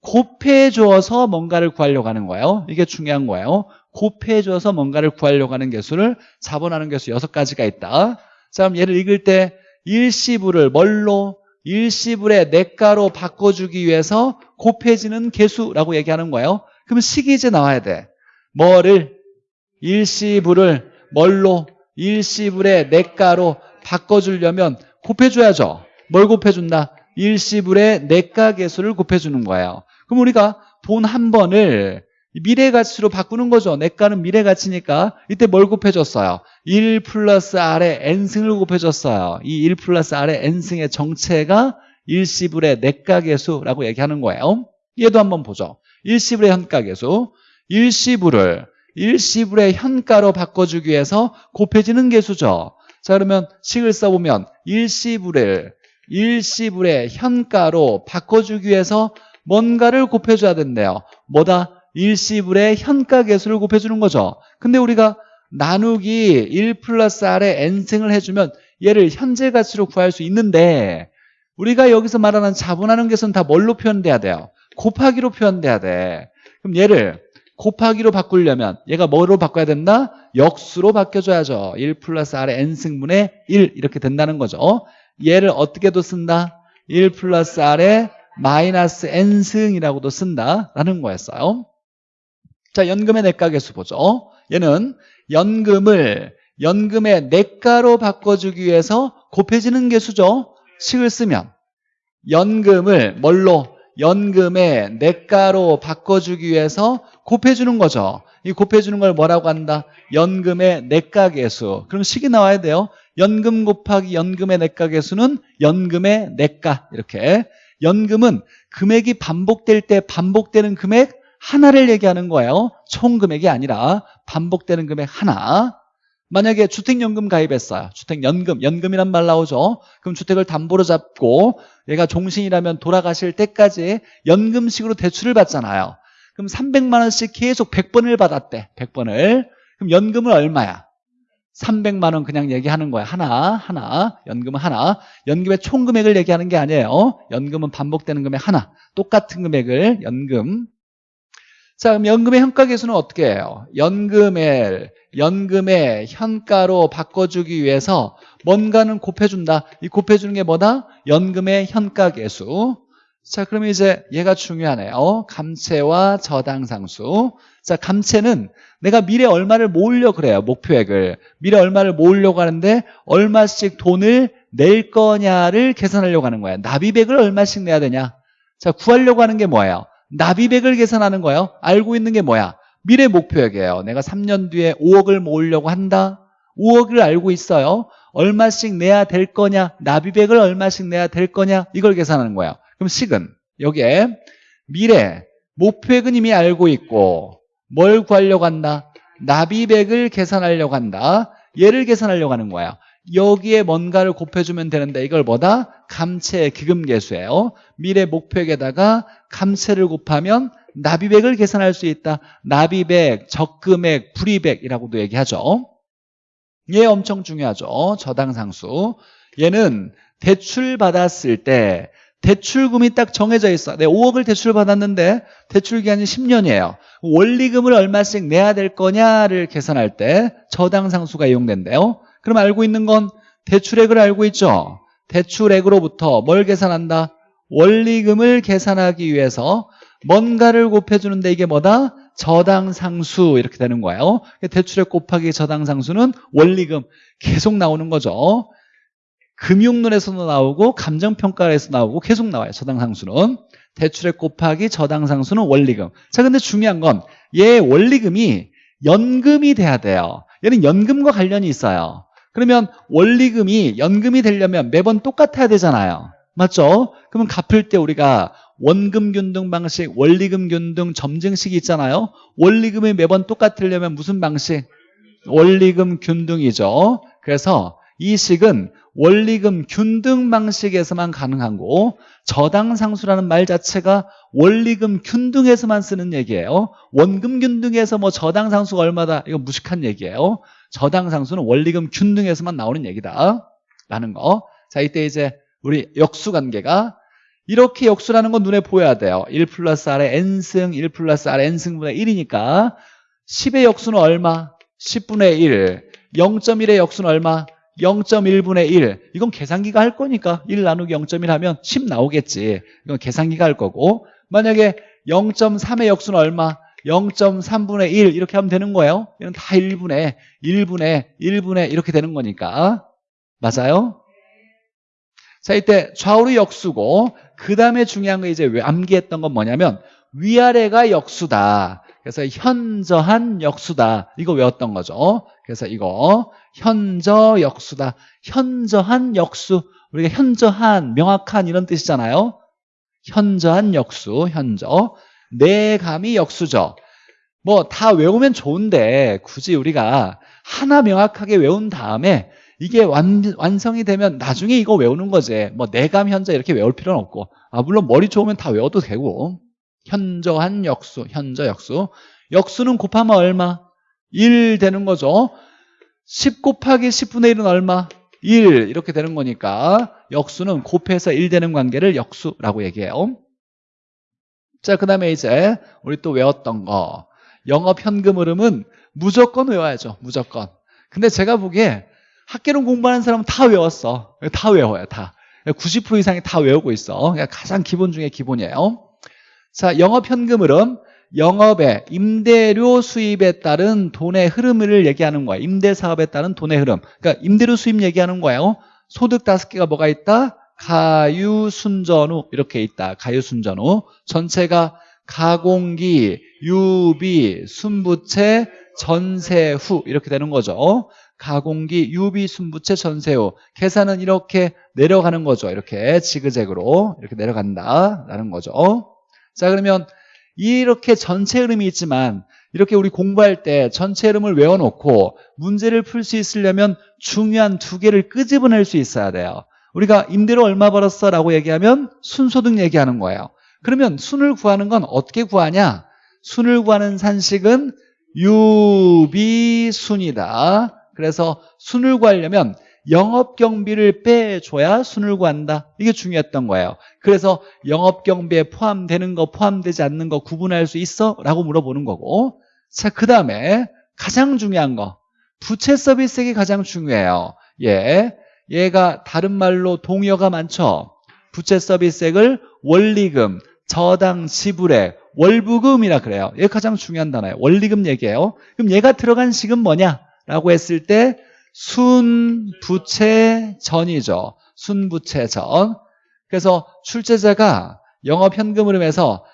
곱해 주어서 뭔가를 구하려고 하는 거예요. 이게 중요한 거예요. 곱해 주어서 뭔가를 구하려고 하는 개수를 자본하는 개수 여섯 가지가 있다. 자, 그럼 얘를 읽을 때 일시불을 뭘로? 일시불의 내가로 바꿔주기 위해서 곱해지는 개수라고 얘기하는 거예요. 그럼 식이 이제 나와야 돼. 뭐를? 일시불을 뭘로? 일시불의 내가로 바꿔주려면 곱해줘야죠. 뭘 곱해준다? 일시불의 내가 개수를 곱해주는 거예요. 그럼 우리가 돈 한 번을 미래 가치로 바꾸는 거죠. 내가는 미래 가치니까 이때 뭘 곱해줬어요? 1 플러스 R의 N승을 곱해줬어요. 이 1 플러스 R의 N승의 정체가 일시불의 내가 개수라고 얘기하는 거예요. 얘도 한번 보죠. 일시불의 현가 개수. 일시불을 일시불의 현가로 바꿔주기 위해서 곱해지는 개수죠. 자 그러면 식을 써보면 일시불을 일시불의 현가로 바꿔주기 위해서 뭔가를 곱해줘야 된대요. 뭐다? 일시불의 현가 개수를 곱해주는 거죠. 근데 우리가 나누기 1 플러스 R의 N승을 해주면 얘를 현재 가치로 구할 수 있는데 우리가 여기서 말하는 자본하는 개수는 다 뭘로 표현돼야 돼요? 곱하기로 표현돼야 돼. 그럼 얘를 곱하기로 바꾸려면 얘가 뭐로 바꿔야 된다? 역수로 바뀌어줘야죠. 1 플러스 R의 N승분의 1 이렇게 된다는 거죠. 얘를 어떻게도 쓴다? 1 플러스 R의 마이너스 n승이라고도 쓴다라는 거였어요. 자, 연금의 내가 개수 보죠. 얘는 연금을 연금의 내가로 바꿔주기 위해서 곱해지는 개수죠. 식을 쓰면 연금을 뭘로? 연금의 내가로 바꿔주기 위해서 곱해주는 거죠. 이 곱해주는 걸 뭐라고 한다? 연금의 내가 개수. 그럼 식이 나와야 돼요. 연금 곱하기 연금의 내가 개수는 연금의 내가 이렇게 연금은 금액이 반복될 때 반복되는 금액 하나를 얘기하는 거예요. 총 금액이 아니라 반복되는 금액 하나. 만약에 주택연금 가입했어요. 주택연금, 연금이란 말 나오죠. 그럼 주택을 담보로 잡고 얘가 종신이라면 돌아가실 때까지 연금식으로 대출을 받잖아요. 그럼 300만 원씩 계속 100번을 받았대. 100번을. 그럼 연금은 얼마야? 300만 원 그냥 얘기하는 거야. 하나, 하나. 연금은 하나. 연금의 총 금액을 얘기하는 게 아니에요. 연금은 반복되는 금액 하나. 똑같은 금액을 연금. 자, 그럼 연금의 현가 개수는 어떻게 해요? 연금을 연금의 현가로 바꿔주기 위해서 뭔가는 곱해준다. 이 곱해주는 게 뭐다? 연금의 현가 개수. 자, 그러면 이제 얘가 중요하네요. 감채와 저당상수. 자, 감채는 내가 미래 얼마를 모으려 그래요. 목표액을. 미래 얼마를 모으려고 하는데 얼마씩 돈을 낼 거냐를 계산하려고 하는 거예요. 납입액을 얼마씩 내야 되냐. 자, 구하려고 하는 게 뭐예요? 납입액을 계산하는 거예요. 알고 있는 게 뭐야? 미래 목표액이에요. 내가 3년 뒤에 5억을 모으려고 한다. 5억을 알고 있어요. 얼마씩 내야 될 거냐? 납입액을 얼마씩 내야 될 거냐? 이걸 계산하는 거예요. 그럼 식은 여기에 미래 목표액은 이미 알고 있고 뭘 구하려고 한다? 납입액을 계산하려고 한다. 얘를 계산하려고 하는 거야. 여기에 뭔가를 곱해주면 되는데 이걸 뭐다? 감채 기금계수예요. 미래 목표액에다가 감채를 곱하면 납입액을 계산할 수 있다. 납입액, 적금액, 불입액이라고도 얘기하죠. 얘 엄청 중요하죠. 저당상수. 얘는 대출 받았을 때 대출금이 딱 정해져 있어. 내 5억을 대출 받았는데 대출 기간이 10년이에요. 원리금을 얼마씩 내야 될 거냐를 계산할 때 저당상수가 이용된대요. 그럼 알고 있는 건 대출액을 알고 있죠. 대출액으로부터 뭘 계산한다? 원리금을 계산하기 위해서 뭔가를 곱해주는데 이게 뭐다? 저당상수 이렇게 되는 거예요. 대출액 곱하기 저당상수는 원리금 계속 나오는 거죠. 금융론에서도 나오고 감정평가에서 나오고 계속 나와요. 저당상수는. 대출액 곱하기 저당상수는 원리금. 자, 근데 중요한 건 얘 원리금이 연금이 돼야 돼요. 얘는 연금과 관련이 있어요. 그러면 원리금이 연금이 되려면 매번 똑같아야 되잖아요. 맞죠? 그러면 갚을 때 우리가 원금 균등 방식, 원리금 균등 점증식이 있잖아요. 원리금이 매번 똑같으려면 무슨 방식? 원리금 균등이죠. 그래서 이 식은 원리금 균등 방식에서만 가능한 거고 저당 상수라는 말 자체가 원리금 균등에서만 쓰는 얘기예요. 원금 균등에서 뭐 저당 상수가 얼마다 이거 무식한 얘기예요. 저당 상수는 원리금 균등에서만 나오는 얘기다. 라는 거. 자, 이때 이제 우리 역수 관계가 이렇게 역수라는 건 눈에 보여야 돼요. 1 플러스 R의 N승, 1 플러스 R의 N승분의 1이니까 10의 역수는 얼마? 10분의 1. 0.1의 역수는 얼마? 0.1분의 1. 이건 계산기가 할 거니까 1 나누기 0.1 하면 10 나오겠지. 이건 계산기가 할 거고 만약에 0.3의 역수는 얼마? 0.3분의 1 이렇게 하면 되는 거예요. 이건 다 1분의 1분의 1분의 이렇게 되는 거니까. 맞아요? 자, 이때 좌우로 역수고 그 다음에 중요한 거 이제 왜 암기했던 건 뭐냐면 위아래가 역수다. 그래서 현저한 역수다. 이거 외웠던 거죠. 그래서 이거 현저 역수다. 현저한 역수. 우리가 현저한, 명확한 이런 뜻이잖아요. 현저한 역수, 현저. 내감이 역수죠. 뭐 다 외우면 좋은데 굳이 우리가 하나 명확하게 외운 다음에 이게 완, 완성이 되면 나중에 이거 외우는 거지. 뭐 내감 현저 이렇게 외울 필요는 없고. 아, 물론 머리 좋으면 다 외워도 되고. 현저한 역수, 현저 역수. 역수는 곱하면 얼마? 1 되는 거죠. 10 곱하기 10분의 1은 얼마? 1 이렇게 되는 거니까 역수는 곱해서 1 되는 관계를 역수라고 얘기해요. 자, 그 다음에 이제 우리 또 외웠던 거. 영업 현금 흐름은 무조건 외워야죠. 무조건. 근데 제가 보기에 학계론 공부하는 사람은 다 외웠어. 다 외워요. 다. 90% 이상이 다 외우고 있어. 가장 기본 중에 기본이에요. 자, 영업 현금 흐름. 영업의 임대료 수입에 따른 돈의 흐름을 얘기하는 거예요. 임대 사업에 따른 돈의 흐름. 그러니까 임대료 수입 얘기하는 거예요. 소득 다섯 개가 뭐가 있다? 가유, 순전후 이렇게 있다. 가유, 순전후. 전체가 가공기, 유비, 순부채, 전세후 이렇게 되는 거죠. 가공기, 유비, 순부채, 전세후. 계산은 이렇게 내려가는 거죠. 이렇게 지그재그로 이렇게 내려간다라는 거죠. 자 그러면 이렇게 전체 흐름이 있지만 이렇게 우리 공부할 때 전체 흐름을 외워놓고 문제를 풀 수 있으려면 중요한 두 개를 끄집어낼 수 있어야 돼요. 우리가 임대료 얼마 벌었어? 라고 얘기하면 순소득 얘기하는 거예요. 그러면 순을 구하는 건 어떻게 구하냐? 순을 구하는 산식은 유비순이다. 그래서 순을 구하려면 영업 경비를 빼줘야 순을 구한다. 이게 중요했던 거예요. 그래서 영업 경비에 포함되는 거, 포함되지 않는 거 구분할 수 있어? 라고 물어보는 거고. 자, 그 다음에 가장 중요한 거. 부채 서비스액이 가장 중요해요. 예. 얘가 다른 말로 동의어가 많죠. 부채 서비스액을 원리금, 저당 지불액, 월부금이라 그래요. 얘가 가장 중요한 단어예요. 원리금 얘기예요. 그럼 얘가 들어간 식은 뭐냐? 라고 했을 때 순부채전이죠. 순부채전. 그래서 출제자가 영업 현금 흐름에서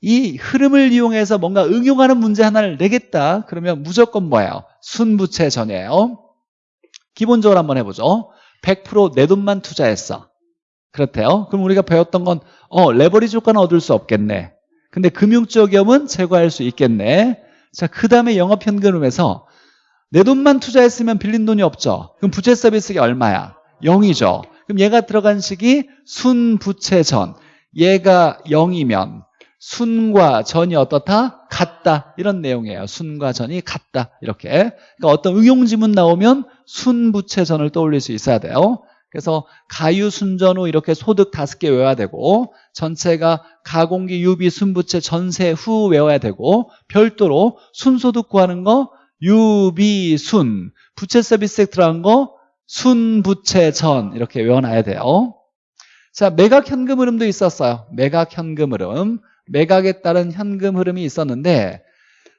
이 흐름을 이용해서 뭔가 응용하는 문제 하나를 내겠다. 그러면 무조건 뭐예요? 순부채전이에요. 기본적으로 한번 해보죠. 100%내 돈만 투자했어. 그렇대요. 그럼 우리가 배웠던 건 어, 레버리지 효과는 얻을 수 없겠네. 근데 금융적 위험은 제거할 수 있겠네. 자, 그 다음에 영업 현금흐름에서 내 돈만 투자했으면 빌린 돈이 없죠. 그럼 부채 서비스가 얼마야? 0이죠. 그럼 얘가 들어간 식이 순부채전. 얘가 0이면 순과 전이 어떻다? 같다. 이런 내용이에요. 순과 전이 같다. 이렇게. 그러니까 어떤 응용지문 나오면 순부채전을 떠올릴 수 있어야 돼요. 그래서 가유 순전 후 이렇게 소득 다섯 개 외워야 되고 전체가 가공기, 유비, 순부채, 전세 후 외워야 되고 별도로 순소득 구하는 거 유비순 부채 서비스에 들어간 거 순부채전 이렇게 외워놔야 돼요. 자, 매각 현금 흐름도 있었어요. 매각 현금 흐름. 매각에 따른 현금 흐름이 있었는데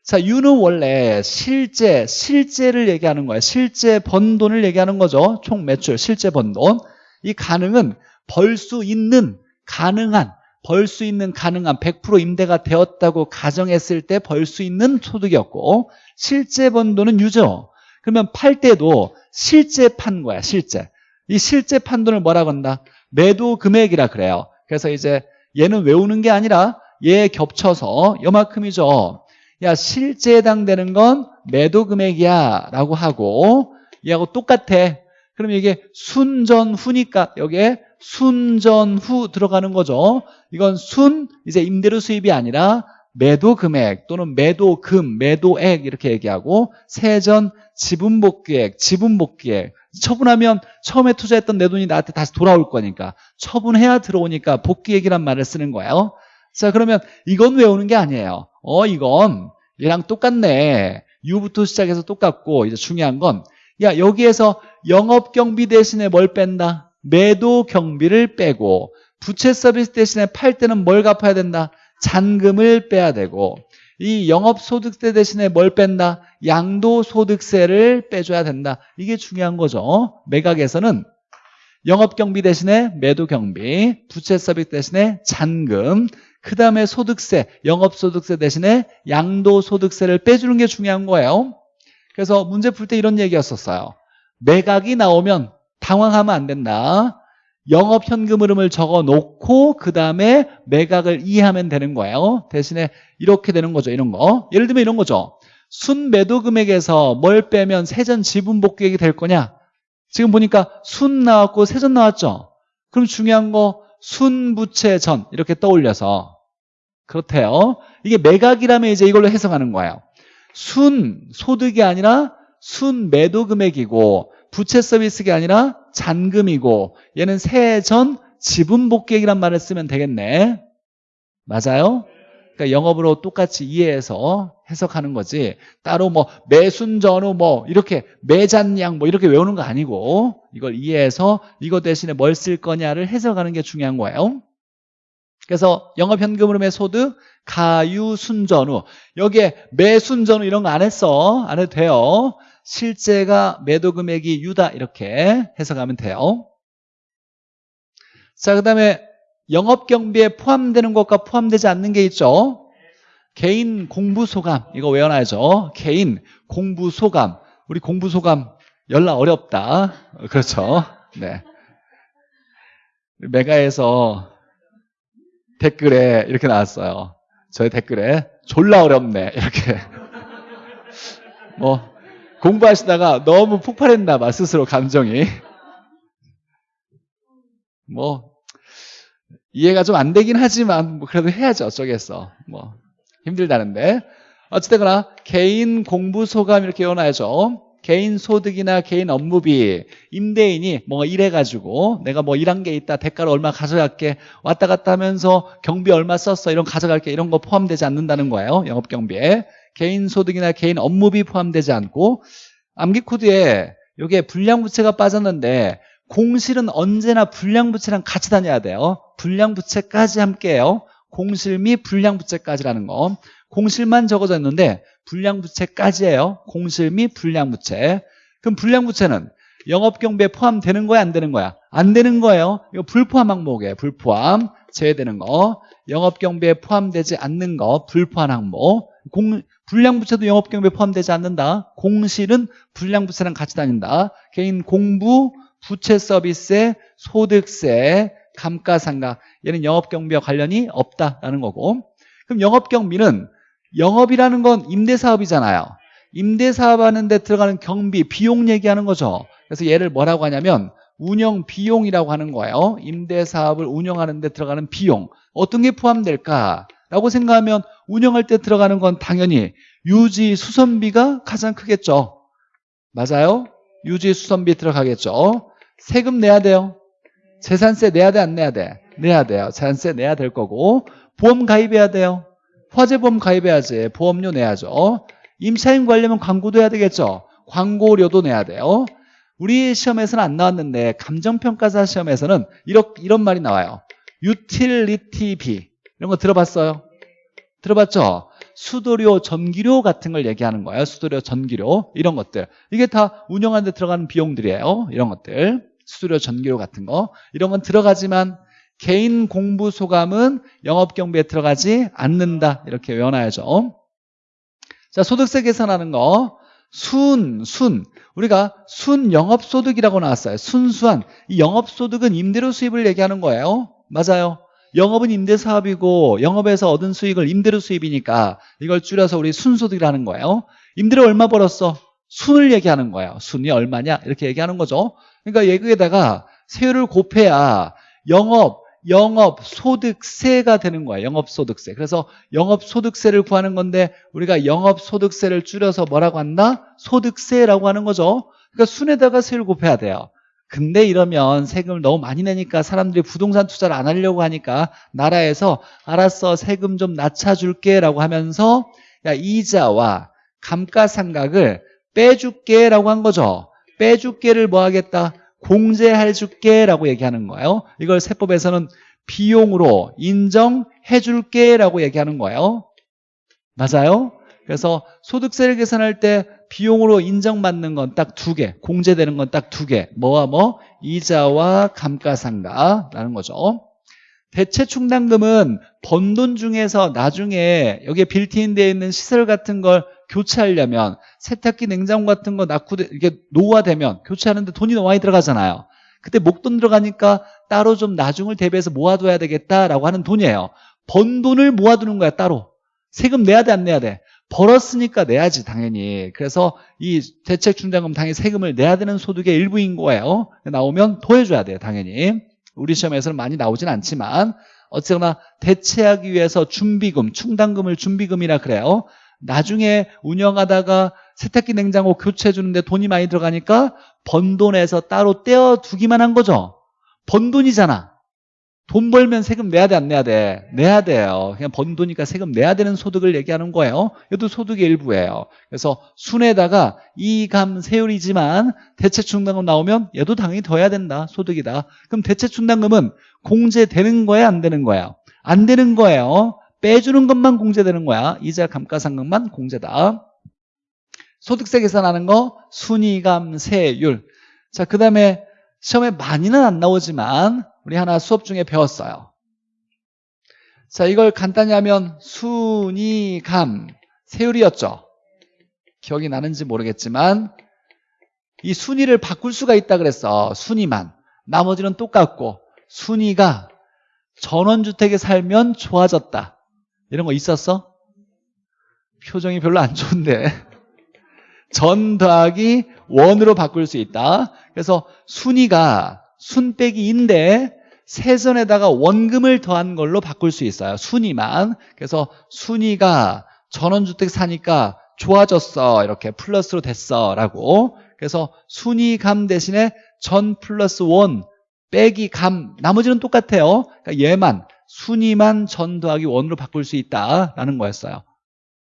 자, 유는 원래 실제, 실제를 얘기하는 거예요. 실제 번 돈을 얘기하는 거죠. 총 매출, 실제 번 돈. 이 가능은 벌 수 있는, 가능한, 벌 수 있는 가능한 100% 임대가 되었다고 가정했을 때 벌 수 있는 소득이었고 실제 번 돈은 유죠. 그러면 팔 때도 실제 판 거야, 실제. 이 실제 판 돈을 뭐라고 한다? 매도 금액이라 그래요. 그래서 이제 얘는 외우는 게 아니라 얘 겹쳐서 요만큼이죠. 야 실제 해당되는 건 매도 금액이야 라고 하고 얘하고 똑같아. 그럼 이게 순전후니까 여기에 순전후 들어가는 거죠. 이건 순 이제 임대료 수입이 아니라 매도 금액 또는 매도금, 매도액 이렇게 얘기하고 세전 지분복귀액, 지분복귀액 처분하면 처음에 투자했던 내 돈이 나한테 다시 돌아올 거니까 처분해야 들어오니까 복귀액이란 말을 쓰는 거예요. 자 그러면 이건 외우는 게 아니에요. 어 이건 얘랑 똑같네. 유부터 시작해서 똑같고 이제 중요한 건 야 여기에서 영업경비 대신에 뭘 뺀다? 매도 경비를 빼고 부채 서비스 대신에 팔 때는 뭘 갚아야 된다? 잔금을 빼야 되고 이 영업소득세 대신에 뭘 뺀다? 양도소득세를 빼줘야 된다. 이게 중요한 거죠. 매각에서는 영업경비 대신에 매도경비, 부채 서비스 대신에 잔금, 그 다음에 소득세, 영업소득세 대신에 양도소득세를 빼주는 게 중요한 거예요. 그래서 문제 풀 때 이런 얘기였었어요. 매각이 나오면 당황하면 안 된다. 영업 현금 흐름을 적어 놓고 그 다음에 매각을 이해하면 되는 거예요. 대신에 이렇게 되는 거죠. 이런 거. 예를 들면 이런 거죠. 순매도 금액에서 뭘 빼면 세전 지분 복귀액이 될 거냐? 지금 보니까 순 나왔고 세전 나왔죠? 그럼 중요한 거 순부채 전 이렇게 떠올려서 그렇대요. 이게 매각이라면 이제 이걸로 해석하는 거예요. 순 소득이 아니라 순 매도 금액이고 부채 서비스가 아니라 잔금이고 얘는 세전 지분 복귀액이란 말을 쓰면 되겠네. 맞아요? 그러니까 영업으로 똑같이 이해해서 해석하는 거지 따로 뭐 매순 전후 뭐 이렇게 매잔양 뭐 이렇게 외우는 거 아니고 이걸 이해해서 이거 대신에 뭘 쓸 거냐를 해석하는 게 중요한 거예요. 그래서 영업현금 흐름의 소득 가유순전후 여기에 매순전후 이런 거 안 했어 안 해도 돼요 실제가 매도 금액이 유다 이렇게 해석하면 돼요. 자 그 다음에 영업경비에 포함되는 것과 포함되지 않는 게 있죠. 개인 공부소감 이거 외워놔야죠. 개인 공부소감. 우리 공부소감 연락 어렵다. 그렇죠. 네. 메가에서 댓글에 이렇게 나왔어요. 저의 댓글에 졸라 어렵네. 이렇게. 뭐 공부하시다가 너무 폭발했나 봐 스스로 감정이. 뭐 이해가 좀 안 되긴 하지만 뭐 그래도 해야죠 어쩌겠어. 뭐 힘들다는데. 어쨌거나 개인 공부 소감 이렇게 외워놔야죠. 개인 소득이나 개인 업무비 임대인이 뭐 일해가지고 내가 뭐 일한 게 있다 대가로 얼마 가져갈게 왔다 갔다 하면서 경비 얼마 썼어 이런 가져갈게 이런 거 포함되지 않는다는 거예요 영업 경비에 개인 소득이나 개인 업무비 포함되지 않고 암기 코드에 이게 불량부채가 빠졌는데 공실은 언제나 불량부채랑 같이 다녀야 돼요. 불량부채까지 함께해요. 공실 및 불량부채까지라는 거. 공실만 적어져 있는데 불량부채까지예요. 공실 및 불량부채. 그럼 불량부채는 영업경비에 포함되는 거야? 안 되는 거야? 안 되는 거예요. 이거 불포함 항목이에요. 불포함. 제외되는 거. 영업경비에 포함되지 않는 거. 불포함 항목 공, 불량부채도 영업경비에 포함되지 않는다. 공실은 불량부채랑 같이 다닌다. 개인 공부 부채 서비스에 소득세 감가상각 얘는 영업경비와 관련이 없다라는 거고. 그럼 영업경비는 영업이라는 건 임대사업이잖아요. 임대사업 하는데 들어가는 경비, 비용 얘기하는 거죠. 그래서 얘를 뭐라고 하냐면 운영 비용이라고 하는 거예요. 임대사업을 운영하는 데 들어가는 비용. 어떤 게 포함될까? 라고 생각하면 운영할 때 들어가는 건 당연히 유지 수선비가 가장 크겠죠. 맞아요? 유지 수선비 들어가겠죠. 세금 내야 돼요. 재산세 내야 돼 안 내야 돼? 내야 돼요. 재산세 내야 될 거고. 보험 가입해야 돼요. 화재보험 가입해야지. 보험료 내야죠. 임차인 관리면 광고도 해야 되겠죠. 광고료도 내야 돼요. 우리 시험에서는 안 나왔는데 감정평가사 시험에서는 이런, 이런 말이 나와요. 유틸리티비 이런 거 들어봤어요? 들어봤죠? 수도료, 전기료 같은 걸 얘기하는 거예요. 수도료, 전기료 이런 것들. 이게 다 운영하는 데 들어가는 비용들이에요. 이런 것들. 수도료, 전기료 같은 거. 이런 건 들어가지만 개인 공부 소감은 영업 경비에 들어가지 않는다. 이렇게 외워놔야죠. 자, 소득세 계산하는 거. 순, 순. 우리가 순 영업소득이라고 나왔어요. 순수한. 이 영업소득은 임대료 수입을 얘기하는 거예요. 맞아요. 영업은 임대사업이고 영업에서 얻은 수익을 임대료 수입이니까 이걸 줄여서 우리 순소득이라는 거예요. 임대료 얼마 벌었어? 순을 얘기하는 거예요. 순이 얼마냐? 이렇게 얘기하는 거죠. 그러니까 여기에다가 세율을 곱해야 영업, 영업 소득세가 되는 거예요. 영업 소득세. 그래서 영업 소득세를 구하는 건데 우리가 영업 소득세를 줄여서 뭐라고 한다? 소득세라고 하는 거죠. 그러니까 순에다가 세율 곱해야 돼요. 근데 이러면 세금을 너무 많이 내니까 사람들이 부동산 투자를 안 하려고 하니까 나라에서 알았어 세금 좀 낮춰줄게 라고 하면서 야 이자와 감가상각을 빼줄게 라고 한 거죠. 빼줄게를 뭐 하겠다? 공제해줄게 라고 얘기하는 거예요. 이걸 세법에서는 비용으로 인정해 줄게 라고 얘기하는 거예요. 맞아요? 그래서 소득세를 계산할 때 비용으로 인정받는 건 딱 두 개, 공제되는 건 딱 두 개. 뭐와 뭐? 이자와 감가상각이라는 거죠. 대체 충당금은 번 돈 중에서 나중에 여기에 빌트인 되어 있는 시설 같은 걸 교체하려면 세탁기, 냉장고 같은 거 낳고 이게 노후화되면 교체하는데 돈이 너무 많이 들어가잖아요. 그때 목돈 들어가니까 따로 좀 나중을 대비해서 모아둬야 되겠다라고 하는 돈이에요. 번 돈을 모아두는 거야 따로. 세금 내야 돼 안 내야 돼? 벌었으니까 내야지 당연히. 그래서 이 대책 충당금 당연히 세금을 내야 되는 소득의 일부인 거예요. 나오면 더해줘야 돼요 당연히. 우리 시험에서는 많이 나오진 않지만 어쨌거나 대체하기 위해서 준비금 충당금을 준비금이라 그래요. 나중에 운영하다가 세탁기 냉장고 교체해 주는데 돈이 많이 들어가니까 번 돈에서 따로 떼어두기만 한 거죠. 번 돈이잖아 돈 벌면 세금 내야 돼 안 내야 돼? 내야 돼요. 그냥 번 돈이니까 세금 내야 되는 소득을 얘기하는 거예요. 이것도 소득의 일부예요. 그래서 순에다가 이감 세율이지만 대체충당금 나오면 얘도 당연히 더 해야 된다. 소득이다. 그럼 대체충당금은 공제되는 거야 안 되는 거야? 안 되는 거예요. 빼주는 것만 공제되는 거야. 이자 감가상각만 공제다. 소득세 계산하는 거 순위감세율. 자, 그 다음에 시험에 많이는 안 나오지만 우리 하나 수업 중에 배웠어요. 자, 이걸 간단히 하면 순위감 세율이었죠. 기억이 나는지 모르겠지만 이 순위를 바꿀 수가 있다 그랬어. 순위만. 나머지는 똑같고 순위가 전원주택에 살면 좋아졌다. 이런 거 있었어? 표정이 별로 안 좋은데 전 더하기 원으로 바꿀 수 있다. 그래서 순위가 순 빼기 인데 세전에다가 원금을 더한 걸로 바꿀 수 있어요. 순위만. 그래서 순위가 전원주택 사니까 좋아졌어. 이렇게 플러스로 됐어. 라고. 그래서 순위 감 대신에 전 플러스 원 빼기 감 나머지는 똑같아요. 그러니까 얘만 순위만 전 더하기 원으로 바꿀 수 있다라는 거였어요.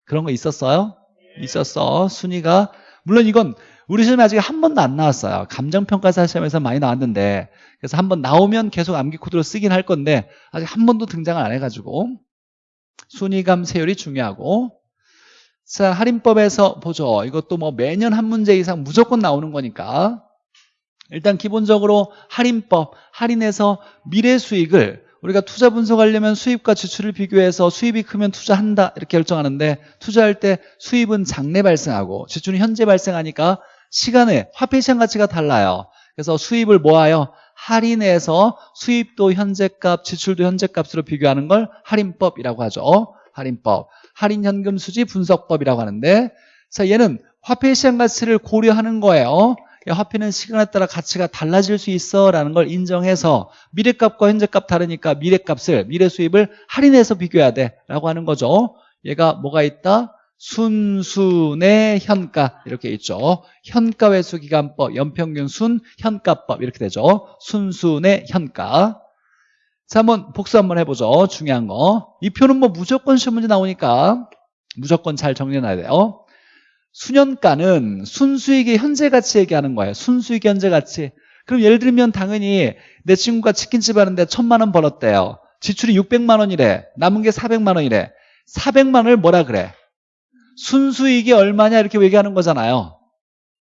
그런 거 있었어요? 있었어. 순위가 물론 이건 우리 시험에 아직 한 번도 안 나왔어요. 감정평가사 시험에서 많이 나왔는데 그래서 한 번 나오면 계속 암기 코드로 쓰긴 할 건데 아직 한 번도 등장을 안 해가지고 순위감 세율이 중요하고 자 할인법에서 보죠. 이것도 뭐 매년 한 문제 이상 무조건 나오는 거니까 일단 기본적으로 할인법 할인해서 미래 수익을 우리가 투자 분석하려면 수입과 지출을 비교해서 수입이 크면 투자한다 이렇게 결정하는데 투자할 때 수입은 장래 발생하고 지출은 현재 발생하니까 시간에 화폐 시장 가치가 달라요. 그래서 수입을 모아요. 할인해서 수입도 현재값 지출도 현재값으로 비교하는 걸 할인법이라고 하죠. 할인법. 할인현금 수지 분석법이라고 하는데 자 얘는 화폐 시장 가치를 고려하는 거예요. 화폐는 시간에 따라 가치가 달라질 수 있어 라는 걸 인정해서 미래값과 현재값 다르니까 미래값을 미래 수입을 할인해서 비교해야 돼 라고 하는 거죠. 얘가 뭐가 있다? 순순의 현가 이렇게 있죠 현가회수기간법 연평균 순 현가법 이렇게 되죠 순순의 현가 자 한번 복수 한번 해보죠 중요한 거 이 표는 뭐 무조건 시험 문제 나오니까 무조건 잘 정리해놔야 돼요 수년가는 순수익의 현재 가치 얘기하는 거예요. 순수익 현재 가치. 그럼 예를 들면 당연히 내 친구가 치킨집 하는데 천만 원 벌었대요. 지출이 600만 원이래. 남은 게 400만 원이래. 400만 원을 뭐라 그래? 순수익이 얼마냐 이렇게 얘기하는 거잖아요.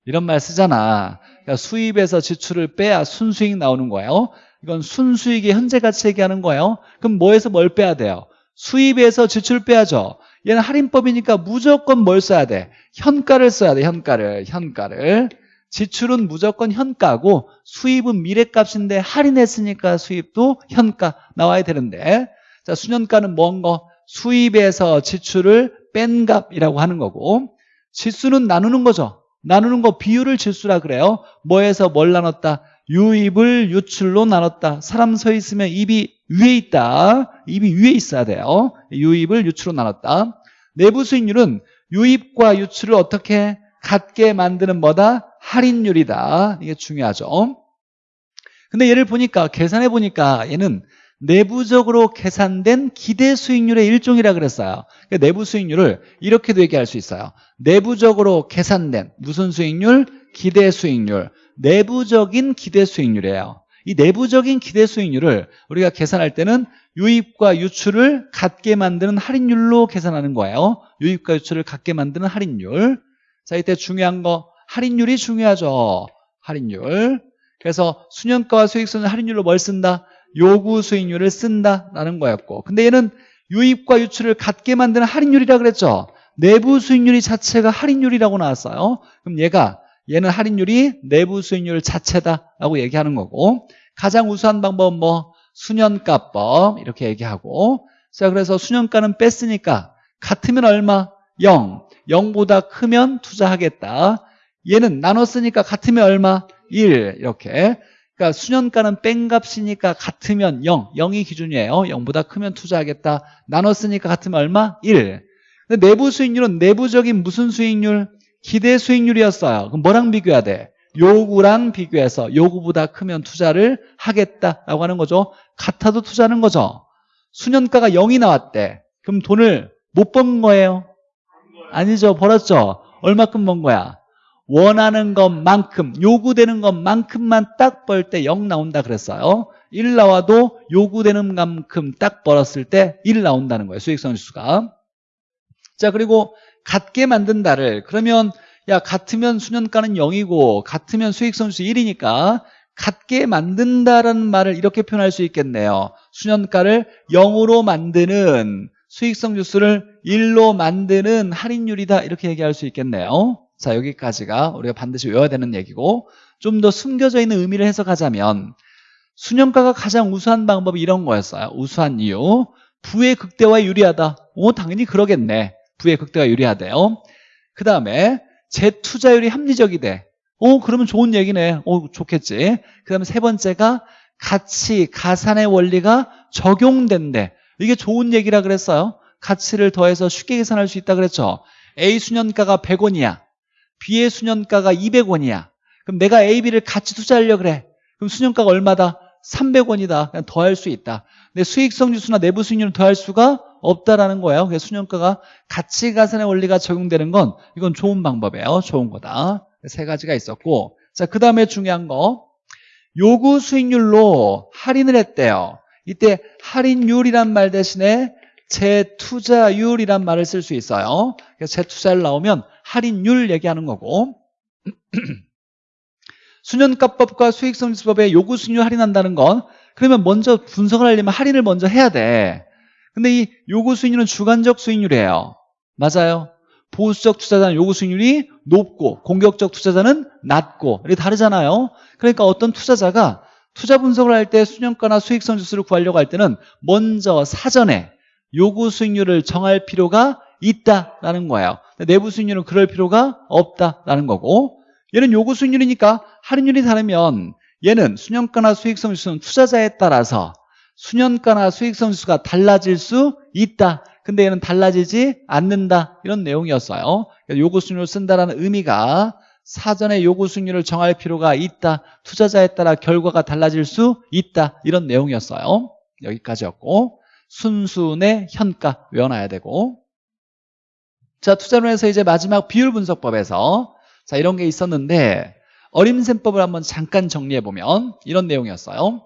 이런 말 쓰잖아. 그러니까 수입에서 지출을 빼야 순수익 나오는 거예요. 이건 순수익의 현재 가치 얘기하는 거예요. 그럼 뭐에서 뭘 빼야 돼요? 수입에서 지출 빼야죠. 얘는 할인법이니까 무조건 뭘 써야 돼? 현가를 써야 돼. 현가를. 현가를. 지출은 무조건 현가고 수입은 미래값인데 할인했으니까 수입도 현가 나와야 되는데 자 수년가는 뭔 거? 수입에서 지출을 뺀 값이라고 하는 거고 지수는 나누는 거죠. 나누는 거 비율을 지수라 그래요. 뭐에서 뭘 나눴다? 유입을 유출로 나눴다. 사람 서 있으면 입이 위에 있다. 입이 위에 있어야 돼요. 유입을 유출로 나눴다. 내부 수익률은 유입과 유출을 어떻게 같게 만드는 뭐다? 할인율이다. 이게 중요하죠. 근데 얘를 보니까 계산해 보니까 얘는 내부적으로 계산된 기대 수익률의 일종이라 그랬어요. 그러니까 내부 수익률을 이렇게도 얘기할 수 있어요. 내부적으로 계산된 무슨 수익률? 기대 수익률. 내부적인 기대 수익률이에요. 이 내부적인 기대 수익률을 우리가 계산할 때는 유입과 유출을 같게 만드는 할인율로 계산하는 거예요. 유입과 유출을 같게 만드는 할인율. 자, 이때 중요한 거 할인율이 중요하죠. 할인율. 그래서 수년가와 수익성은 할인율로 뭘 쓴다? 요구 수익률을 쓴다라는 거였고 근데 얘는 유입과 유출을 같게 만드는 할인율이라 그랬죠. 내부 수익률이 자체가 할인율이라고 나왔어요. 그럼 얘가 얘는 할인율이 내부 수익률 자체다라고 얘기하는 거고 가장 우수한 방법은 뭐 수년가법 이렇게 얘기하고 자 그래서 수년가는 뺐으니까 같으면 얼마? 0 0보다 크면 투자하겠다 얘는 나눴으니까 같으면 얼마? 1 이렇게 그러니까 수년가는 뺀 값이니까 같으면 0 0이 기준이에요 0보다 크면 투자하겠다 나눴으니까 같으면 얼마? 1 근데 내부 수익률은 내부적인 무슨 수익률? 기대 수익률이었어요 그럼 뭐랑 비교해야 돼? 요구랑 비교해서 요구보다 크면 투자를 하겠다라고 하는 거죠 같아도 투자하는 거죠 수년가가 0이 나왔대 그럼 돈을 못 번 거예요? 아니죠 벌었죠 얼마큼 번 거야? 원하는 것만큼 요구되는 것만큼만 딱 벌 때 0 나온다 그랬어요. 1 나와도 요구되는 만큼 딱 벌었을 때 1 나온다는 거예요 수익성 지수가. 자 그리고 같게 만든다를 그러면 야 같으면 수년가는 0이고 같으면 수익성 지수 1이니까 같게 만든다라는 말을 이렇게 표현할 수 있겠네요. 수년가를 0으로 만드는 수익성 지수를 1로 만드는 할인율이다 이렇게 얘기할 수 있겠네요 자 여기까지가 우리가 반드시 외워야 되는 얘기고 좀 더 숨겨져 있는 의미를 해석하자면 수년가가 가장 우수한 방법이 이런 거였어요. 우수한 이유. 부의 극대화에 유리하다. 오 당연히 그러겠네. 부의 극대화 유리하대요. 그 다음에 재투자율이 합리적이 돼. 오 그러면 좋은 얘기네. 오 좋겠지. 그 다음에 세 번째가 가치 가산의 원리가 적용된대. 이게 좋은 얘기라 그랬어요. 가치를 더해서 쉽게 계산할 수 있다 그랬죠. A 수년가가 100원이야 B의 수년가가 200원이야. 그럼 내가 A, B를 같이 투자하려고 그래. 그럼 수년가가 얼마다? 300원이다. 그냥 더할 수 있다. 근데 수익성 지수나 내부 수익률은 더할 수가 없다라는 거예요. 그래서 수년가가 가치 가산의 원리가 적용되는 건 이건 좋은 방법이에요. 좋은 거다. 세 가지가 있었고 자, 그 다음에 중요한 거 요구 수익률로 할인을 했대요. 이때 할인율이란 말 대신에 재투자율이란 말을 쓸 수 있어요. 그래서 재투자율 나오면 할인율 얘기하는 거고. 수년가법과 수익성지수법에 요구 수익률 할인한다는 건 그러면 먼저 분석을 하려면 할인을 먼저 해야 돼. 근데 이 요구 수익률은 주관적 수익률이에요. 맞아요? 보수적 투자자는 요구 수익률이 높고 공격적 투자자는 낮고 이게 다르잖아요. 그러니까 어떤 투자자가 투자 분석을 할 때 수년가나 수익성 지수를 구하려고 할 때는 먼저 사전에 요구 수익률을 정할 필요가 있다라는 거예요 내부 수익률은 그럴 필요가 없다라는 거고 얘는 요구 수익률이니까 할인율이 다르면 얘는 수년가나 수익성 지수는 투자자에 따라서 수년가나 수익성 지수가 달라질 수 있다. 근데 얘는 달라지지 않는다. 이런 내용이었어요. 요구 수익률을 쓴다는 의미가 사전에 요구 수익률을 정할 필요가 있다. 투자자에 따라 결과가 달라질 수 있다. 이런 내용이었어요. 여기까지였고 순순의 현가 외워놔야 되고 자, 투자론에서 이제 마지막 비율 분석법에서 자, 이런 게 있었는데 어림셈법을 한번 잠깐 정리해 보면 이런 내용이었어요.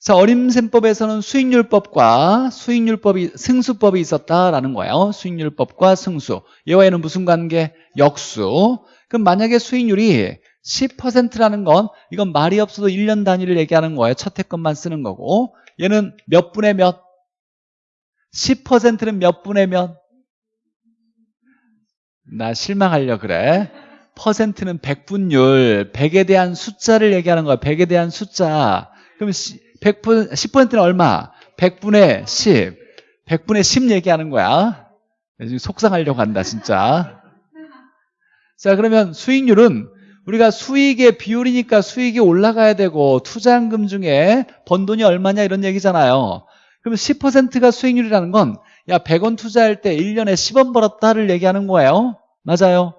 자, 어림셈법에서는 수익률법과 수익률법이 승수법이 있었다라는 거예요. 수익률법과 승수. 얘와 얘는 무슨 관계? 역수. 그럼 만약에 수익률이 10%라는 건 이건 말이 없어도 1년 단위를 얘기하는 거예요. 첫 해건만 쓰는 거고 얘는 몇 분의 몇? 10%는 몇 분의 몇? 나 실망하려 그래. 퍼센트는 백분율, 100에 대한 숫자를 얘기하는 거야. 100에 대한 숫자. 그럼 100분, 10%는 얼마? 100분의 10. 100분의 10 얘기하는 거야. 지금 속상하려고 한다, 진짜. 자, 그러면 수익률은 우리가 수익의 비율이니까 수익이 올라가야 되고 투자한금 중에 번 돈이 얼마냐 이런 얘기잖아요. 그럼 10%가 수익률이라는 건 야, 100원 투자할 때 1년에 10원 벌었다를 얘기하는 거예요. 맞아요.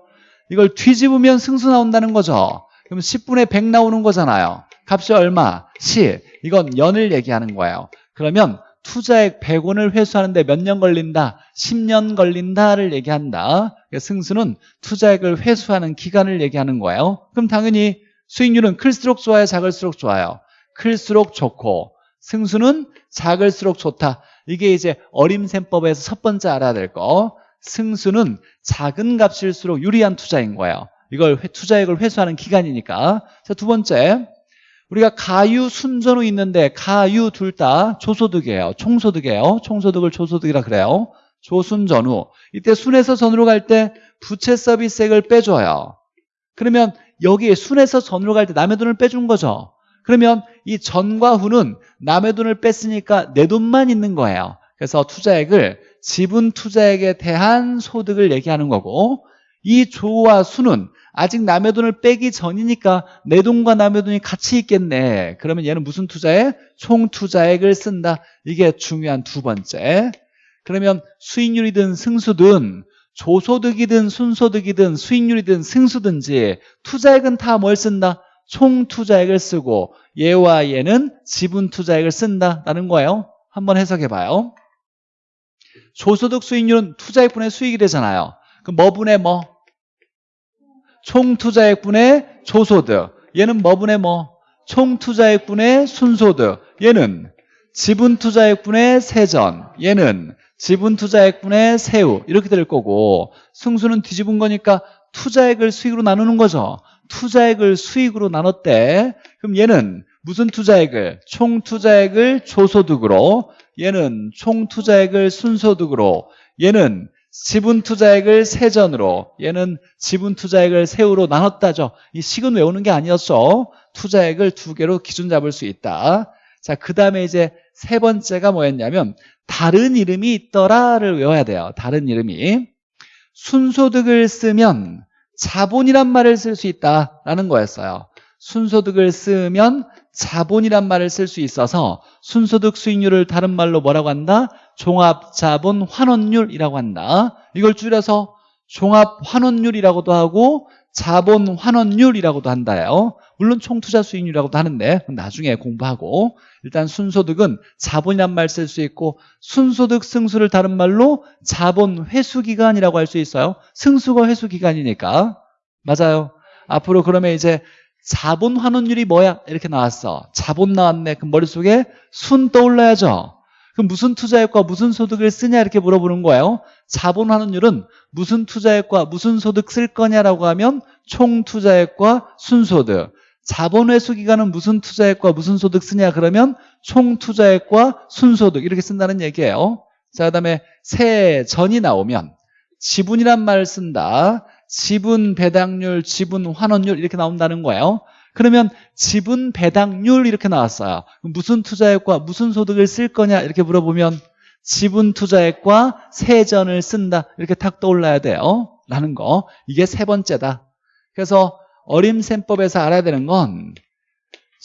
이걸 뒤집으면 승수 나온다는 거죠. 그럼 10분의 100 나오는 거잖아요. 값이 얼마? 10. 이건 연을 얘기하는 거예요. 그러면 투자액 100원을 회수하는데 몇 년 걸린다? 10년 걸린다를 얘기한다. 그러니까 승수는 투자액을 회수하는 기간을 얘기하는 거예요. 그럼 당연히 수익률은 클수록 좋아요? 작을수록 좋아요? 클수록 좋고 승수는 작을수록 좋다. 이게 이제 어림셈법에서 첫 번째 알아야 될 거. 승수는 작은 값일수록 유리한 투자인 거예요. 이걸 투자액을 회수하는 기간이니까. 자, 두 번째. 우리가 가유, 순전후 있는데 가유 둘 다 조소득이에요. 총소득이에요. 총소득을 조소득이라 그래요. 조순전후. 이때 순에서 전으로 갈 때 부채 서비스액을 빼줘요. 그러면 여기에 순에서 전으로 갈 때 남의 돈을 빼준 거죠. 그러면 이 전과 후는 남의 돈을 뺐으니까 내 돈만 있는 거예요. 그래서 투자액을 지분 투자액에 대한 소득을 얘기하는 거고 이 조와 수는 아직 남의 돈을 빼기 전이니까 내 돈과 남의 돈이 같이 있겠네. 그러면 얘는 무슨 투자액? 총 투자액을 쓴다. 이게 중요한 두 번째. 그러면 수익률이든 승수든 조소득이든 순소득이든 수익률이든 승수든지 투자액은 다 뭘 쓴다? 총 투자액을 쓰고 얘와 얘는 지분 투자액을 쓴다라는 거예요. 한번 해석해 봐요. 조소득 수익률은 투자액분의 수익이 되잖아요. 그럼 뭐분의 뭐? 총 투자액분의 조소득. 얘는 뭐분의 뭐? 총 투자액분의 순소득. 얘는 지분 투자액분의 세전. 얘는 지분 투자액분의 세후. 이렇게 될 거고 승수는 뒤집은 거니까 투자액을 수익으로 나누는 거죠. 투자액을 수익으로 나눴대. 그럼 얘는 무슨 투자액을? 총 투자액을 조소득으로 얘는 총 투자액을 순소득으로 얘는 지분 투자액을 세전으로 얘는 지분 투자액을 세후로 나눴다죠. 이 식은 외우는 게 아니었어. 투자액을 두 개로 기준 잡을 수 있다. 자, 그 다음에 이제 세 번째가 뭐였냐면 다른 이름이 있더라를 외워야 돼요. 다른 이름이. 순소득을 쓰면 자본이란 말을 쓸 수 있다라는 거였어요. 순소득을 쓰면 자본이란 말을 쓸 수 있어서 순소득 수익률을 다른 말로 뭐라고 한다? 종합자본 환원율이라고 한다. 이걸 줄여서 종합환원율이라고도 하고 자본 환원율이라고도 한다요. 물론 총투자 수익률이라고도 하는데 나중에 공부하고 일단 순소득은 자본이란 말 쓸 수 있고 순소득 승수를 다른 말로 자본 회수기간이라고 할 수 있어요. 승수가 회수기간이니까 맞아요. 앞으로 그러면 이제 자본 환원율이 뭐야? 이렇게 나왔어. 자본 나왔네. 그럼 머릿속에 순 떠올라야죠. 그럼 무슨 투자액과 무슨 소득을 쓰냐 이렇게 물어보는 거예요. 자본 환원율은 무슨 투자액과 무슨 소득 쓸 거냐라고 하면 총 투자액과 순소득. 자본 회수 기간은 무슨 투자액과 무슨 소득 쓰냐 그러면 총 투자액과 순소득 이렇게 쓴다는 얘기예요. 자, 그다음에 세전이 나오면 지분이란 말을 쓴다. 지분 배당률, 지분 환원율 이렇게 나온다는 거예요. 그러면 지분 배당률 이렇게 나왔어요. 무슨 투자액과 무슨 소득을 쓸 거냐 이렇게 물어보면 지분 투자액과 세전을 쓴다 이렇게 탁 떠올라야 돼요. 라는 거. 이게 세 번째다. 그래서 어림셈법에서 알아야 되는 건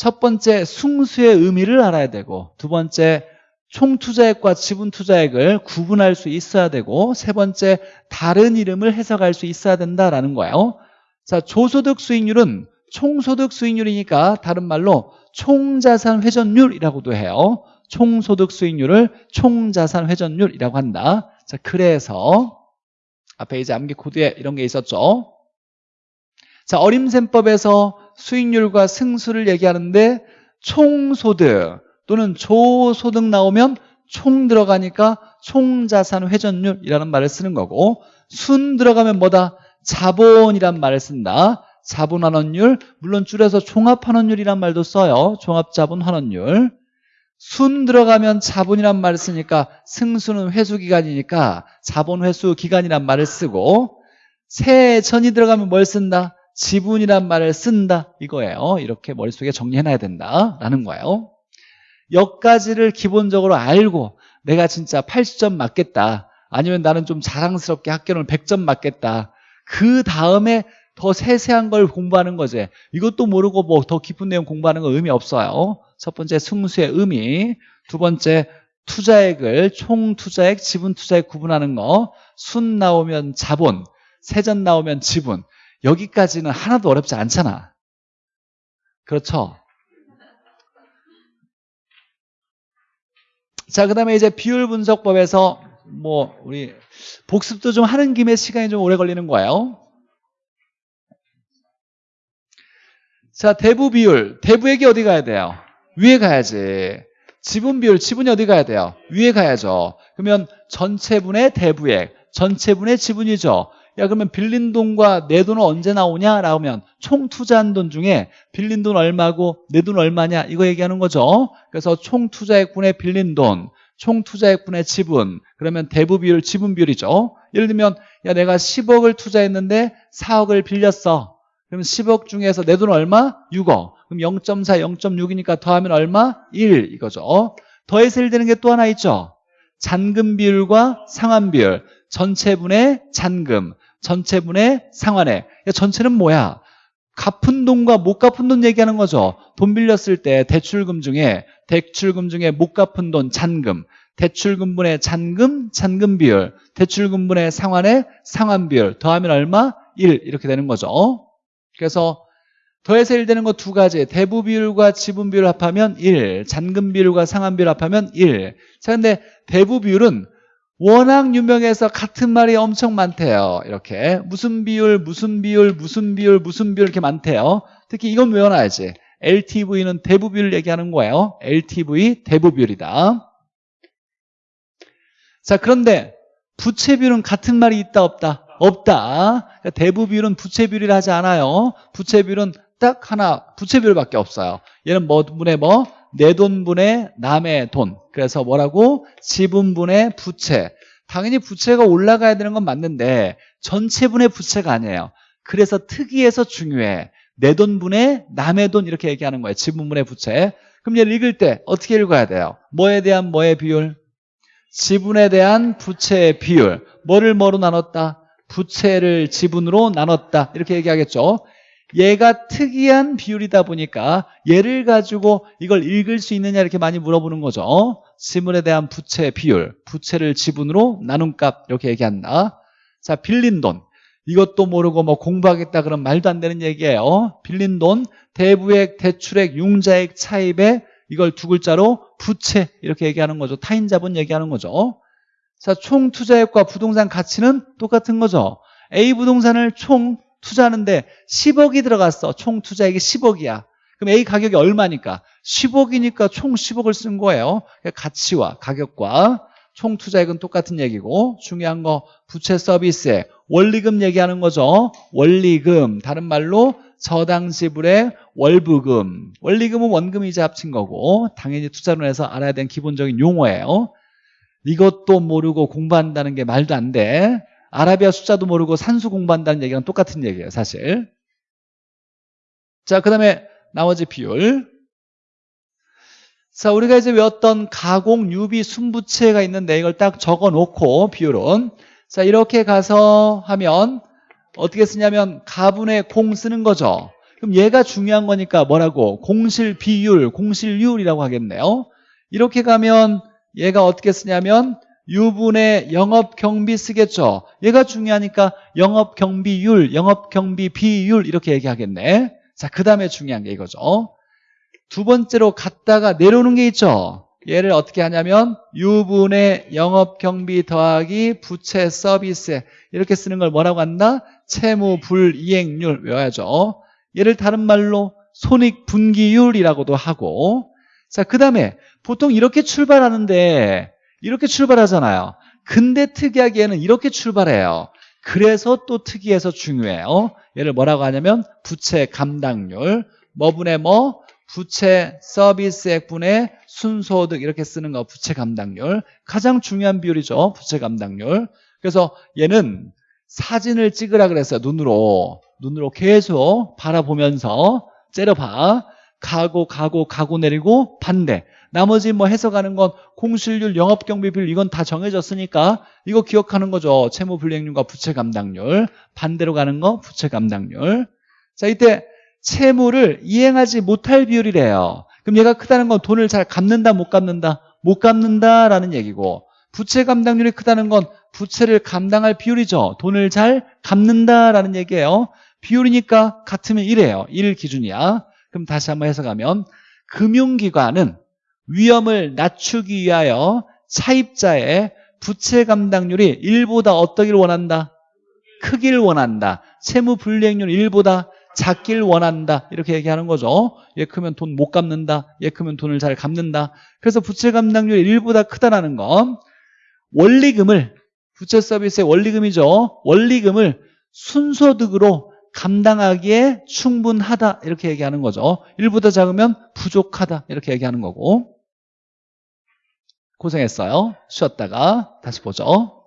첫 번째 숭수의 의미를 알아야 되고 두 번째 총투자액과 지분투자액을 구분할 수 있어야 되고 세 번째 다른 이름을 해석할 수 있어야 된다라는 거예요. 자, 조소득 수익률은 총소득 수익률이니까 다른 말로 총자산 회전율이라고도 해요. 총소득 수익률을 총자산 회전율이라고 한다. 자, 그래서 앞에 이제 암기 코드에 이런 게 있었죠. 자, 어림셈법에서 수익률과 승수를 얘기하는데 총소득 또는 조소득 나오면 총 들어가니까 총자산 회전율이라는 말을 쓰는 거고 순 들어가면 뭐다? 자본이란 말을 쓴다. 자본환원율, 물론 줄여서 종합환원율이란 말도 써요. 종합자본환원율. 순 들어가면 자본이란 말을 쓰니까 승수는 회수기간이니까 자본회수기간이란 말을 쓰고 세전이 들어가면 뭘 쓴다? 지분이란 말을 쓴다 이거예요. 이렇게 머릿속에 정리해놔야 된다라는 거예요. 여기까지를 기본적으로 알고 내가 진짜 80점 맞겠다. 아니면 나는 좀 자랑스럽게 학교는 100점 맞겠다. 그 다음에 더 세세한 걸 공부하는 거지. 이것도 모르고 뭐 더 깊은 내용 공부하는 건 의미 없어요. 첫 번째 승수의 의미, 두 번째 투자액을 총 투자액, 지분 투자액 구분하는 거, 순 나오면 자본, 세전 나오면 지분. 여기까지는 하나도 어렵지 않잖아. 그렇죠? 자, 그 다음에 이제 비율 분석법에서 뭐, 우리 복습도 좀 하는 김에 시간이 좀 오래 걸리는 거예요. 자, 대부 비율. 대부액이 어디 가야 돼요? 위에 가야지. 지분 비율, 지분이 어디 가야 돼요? 위에 가야죠. 그러면 전체분의 대부액, 전체분의 지분이죠. 야 그러면 빌린 돈과 내 돈은 언제 나오냐? 라고 하면 총 투자한 돈 중에 빌린 돈 얼마고 내 돈 얼마냐? 이거 얘기하는 거죠. 그래서 총 투자액분의 빌린 돈, 총 투자액분의 지분 그러면 대부 비율, 지분 비율이죠. 예를 들면 야 내가 10억을 투자했는데 4억을 빌렸어. 그럼 10억 중에서 내 돈 얼마? 6억. 그럼 0.4, 0.6이니까 더하면 얼마? 1 이거죠. 더해서 1 되는 게 또 하나 있죠. 잔금 비율과 상환 비율. 전체분의 잔금, 전체분의 상환액. 전체는 뭐야? 갚은 돈과 못 갚은 돈 얘기하는 거죠. 돈 빌렸을 때 대출금 중에 대출금 중에 못 갚은 돈 잔금, 대출금분의 잔금, 잔금 비율, 대출금분의 상환의 상환 비율 더하면 얼마? 1 이렇게 되는 거죠. 그래서 더해서 1 되는 거 두 가지 대부 비율과 지분 비율 합하면 1 잔금 비율과 상환 비율 합하면 1 자, 근데 대부 비율은 워낙 유명해서 같은 말이 엄청 많대요. 이렇게 무슨 비율, 무슨 비율, 무슨 비율, 무슨 비율 이렇게 많대요. 특히 이건 외워놔야지. LTV는 대부 비율 얘기하는 거예요. LTV 대부 비율이다. 자, 그런데 부채 비율은 같은 말이 있다 없다? 없다. 대부 비율은 부채 비율이라 하지 않아요. 부채 비율은 딱 하나 부채 비율밖에 없어요. 얘는 뭐 분의 뭐? 내 돈분의 남의 돈. 그래서 뭐라고? 지분분의 부채. 당연히 부채가 올라가야 되는 건 맞는데 전체분의 부채가 아니에요. 그래서 특이해서 중요해. 내 돈분의 남의 돈 이렇게 얘기하는 거예요. 지분분의 부채. 그럼 얘를 읽을 때 어떻게 읽어야 돼요? 뭐에 대한 뭐의 비율? 지분에 대한 부채의 비율. 뭐를 뭐로 나눴다? 부채를 지분으로 나눴다. 이렇게 얘기하겠죠. 얘가 특이한 비율이다 보니까 얘를 가지고 이걸 읽을 수 있느냐 이렇게 많이 물어보는 거죠. 지분에 대한 부채 비율, 부채를 지분으로 나눈 값 이렇게 얘기한다. 자, 빌린 돈. 이것도 모르고 뭐 공부하겠다 그런 말도 안 되는 얘기예요. 빌린 돈, 대부액, 대출액, 융자액, 차입에 이걸 두 글자로 부채 이렇게 얘기하는 거죠. 타인 자본 얘기하는 거죠. 자, 총 투자액과 부동산 가치는 똑같은 거죠. A 부동산을 총 투자하는데 10억이 들어갔어. 총 투자액이 10억이야. 그럼 A 가격이 얼마니까? 10억이니까 총 10억을 쓴 거예요. 그러니까 가치와 가격과 총 투자액은 똑같은 얘기고 중요한 거 부채 서비스에 원리금 얘기하는 거죠. 원리금 다른 말로 저당 지불의 월부금 원리금은 원금이자 합친 거고 당연히 투자론에서 알아야 되는 기본적인 용어예요. 이것도 모르고 공부한다는 게 말도 안 돼. 아라비아 숫자도 모르고 산수 공부한다는 얘기랑 똑같은 얘기예요 사실. 자 그 다음에 나머지 비율. 자 우리가 이제 외웠던 가공 유비 순부채가 있는데 이걸 딱 적어 놓고 비율은. 자 이렇게 가서 하면 어떻게 쓰냐면 가분의 공 쓰는 거죠. 그럼 얘가 중요한 거니까 뭐라고? 공실 비율 공실률이라고 하겠네요. 이렇게 가면 얘가 어떻게 쓰냐면 유분의 영업경비 쓰겠죠. 얘가 중요하니까 영업경비율, 영업경비 비율 이렇게 얘기하겠네. 자, 그 다음에 중요한 게 이거죠. 두 번째로 갔다가 내려오는 게 있죠. 얘를 어떻게 하냐면 유분의 영업경비 더하기 부채 서비스 이렇게 쓰는 걸 뭐라고 한다? 채무 불이행률 외워야죠. 얘를 다른 말로 손익분기율이라고도 하고 자, 그 다음에 보통 이렇게 출발하는데 이렇게 출발하잖아요. 근데 특이하게 얘는 이렇게 출발해요. 그래서 또 특이해서 중요해요. 얘를 뭐라고 하냐면 부채 감당률 뭐분의 뭐 부채 서비스액분의 순소득 이렇게 쓰는 거 부채 감당률 가장 중요한 비율이죠. 부채 감당률. 그래서 얘는 사진을 찍으라 그랬어요. 눈으로 눈으로 계속 바라보면서 째려봐. 가고 가고 가고 내리고 반대. 나머지 뭐 해석하는 건 공실률, 영업경비 비율 이건 다 정해졌으니까 이거 기억하는 거죠. 채무 불이행률과 부채 감당률. 반대로 가는 거 부채 감당률. 자 이때 채무를 이행하지 못할 비율이래요. 그럼 얘가 크다는 건 돈을 잘 갚는다 못 갚는다? 못 갚는다라는 얘기고 부채 감당률이 크다는 건 부채를 감당할 비율이죠. 돈을 잘 갚는다라는 얘기예요. 비율이니까 같으면 1이에요. 1 기준이야. 그럼 다시 한번 해석하면 금융기관은 위험을 낮추기 위하여 차입자의 부채 감당률이 1보다 어떠기를 원한다? 크기를 원한다. 채무 불이행률 1보다 작길 원한다. 이렇게 얘기하는 거죠. 얘 크면 돈 못 갚는다. 얘 크면 돈을 잘 갚는다. 그래서 부채 감당률이 1보다 크다라는 건 원리금을 부채 서비스의 원리금이죠. 원리금을 순소득으로 감당하기에 충분하다 이렇게 얘기하는 거죠. 1보다 작으면 부족하다 이렇게 얘기하는 거고 고생했어요. 쉬었다가 다시 보죠.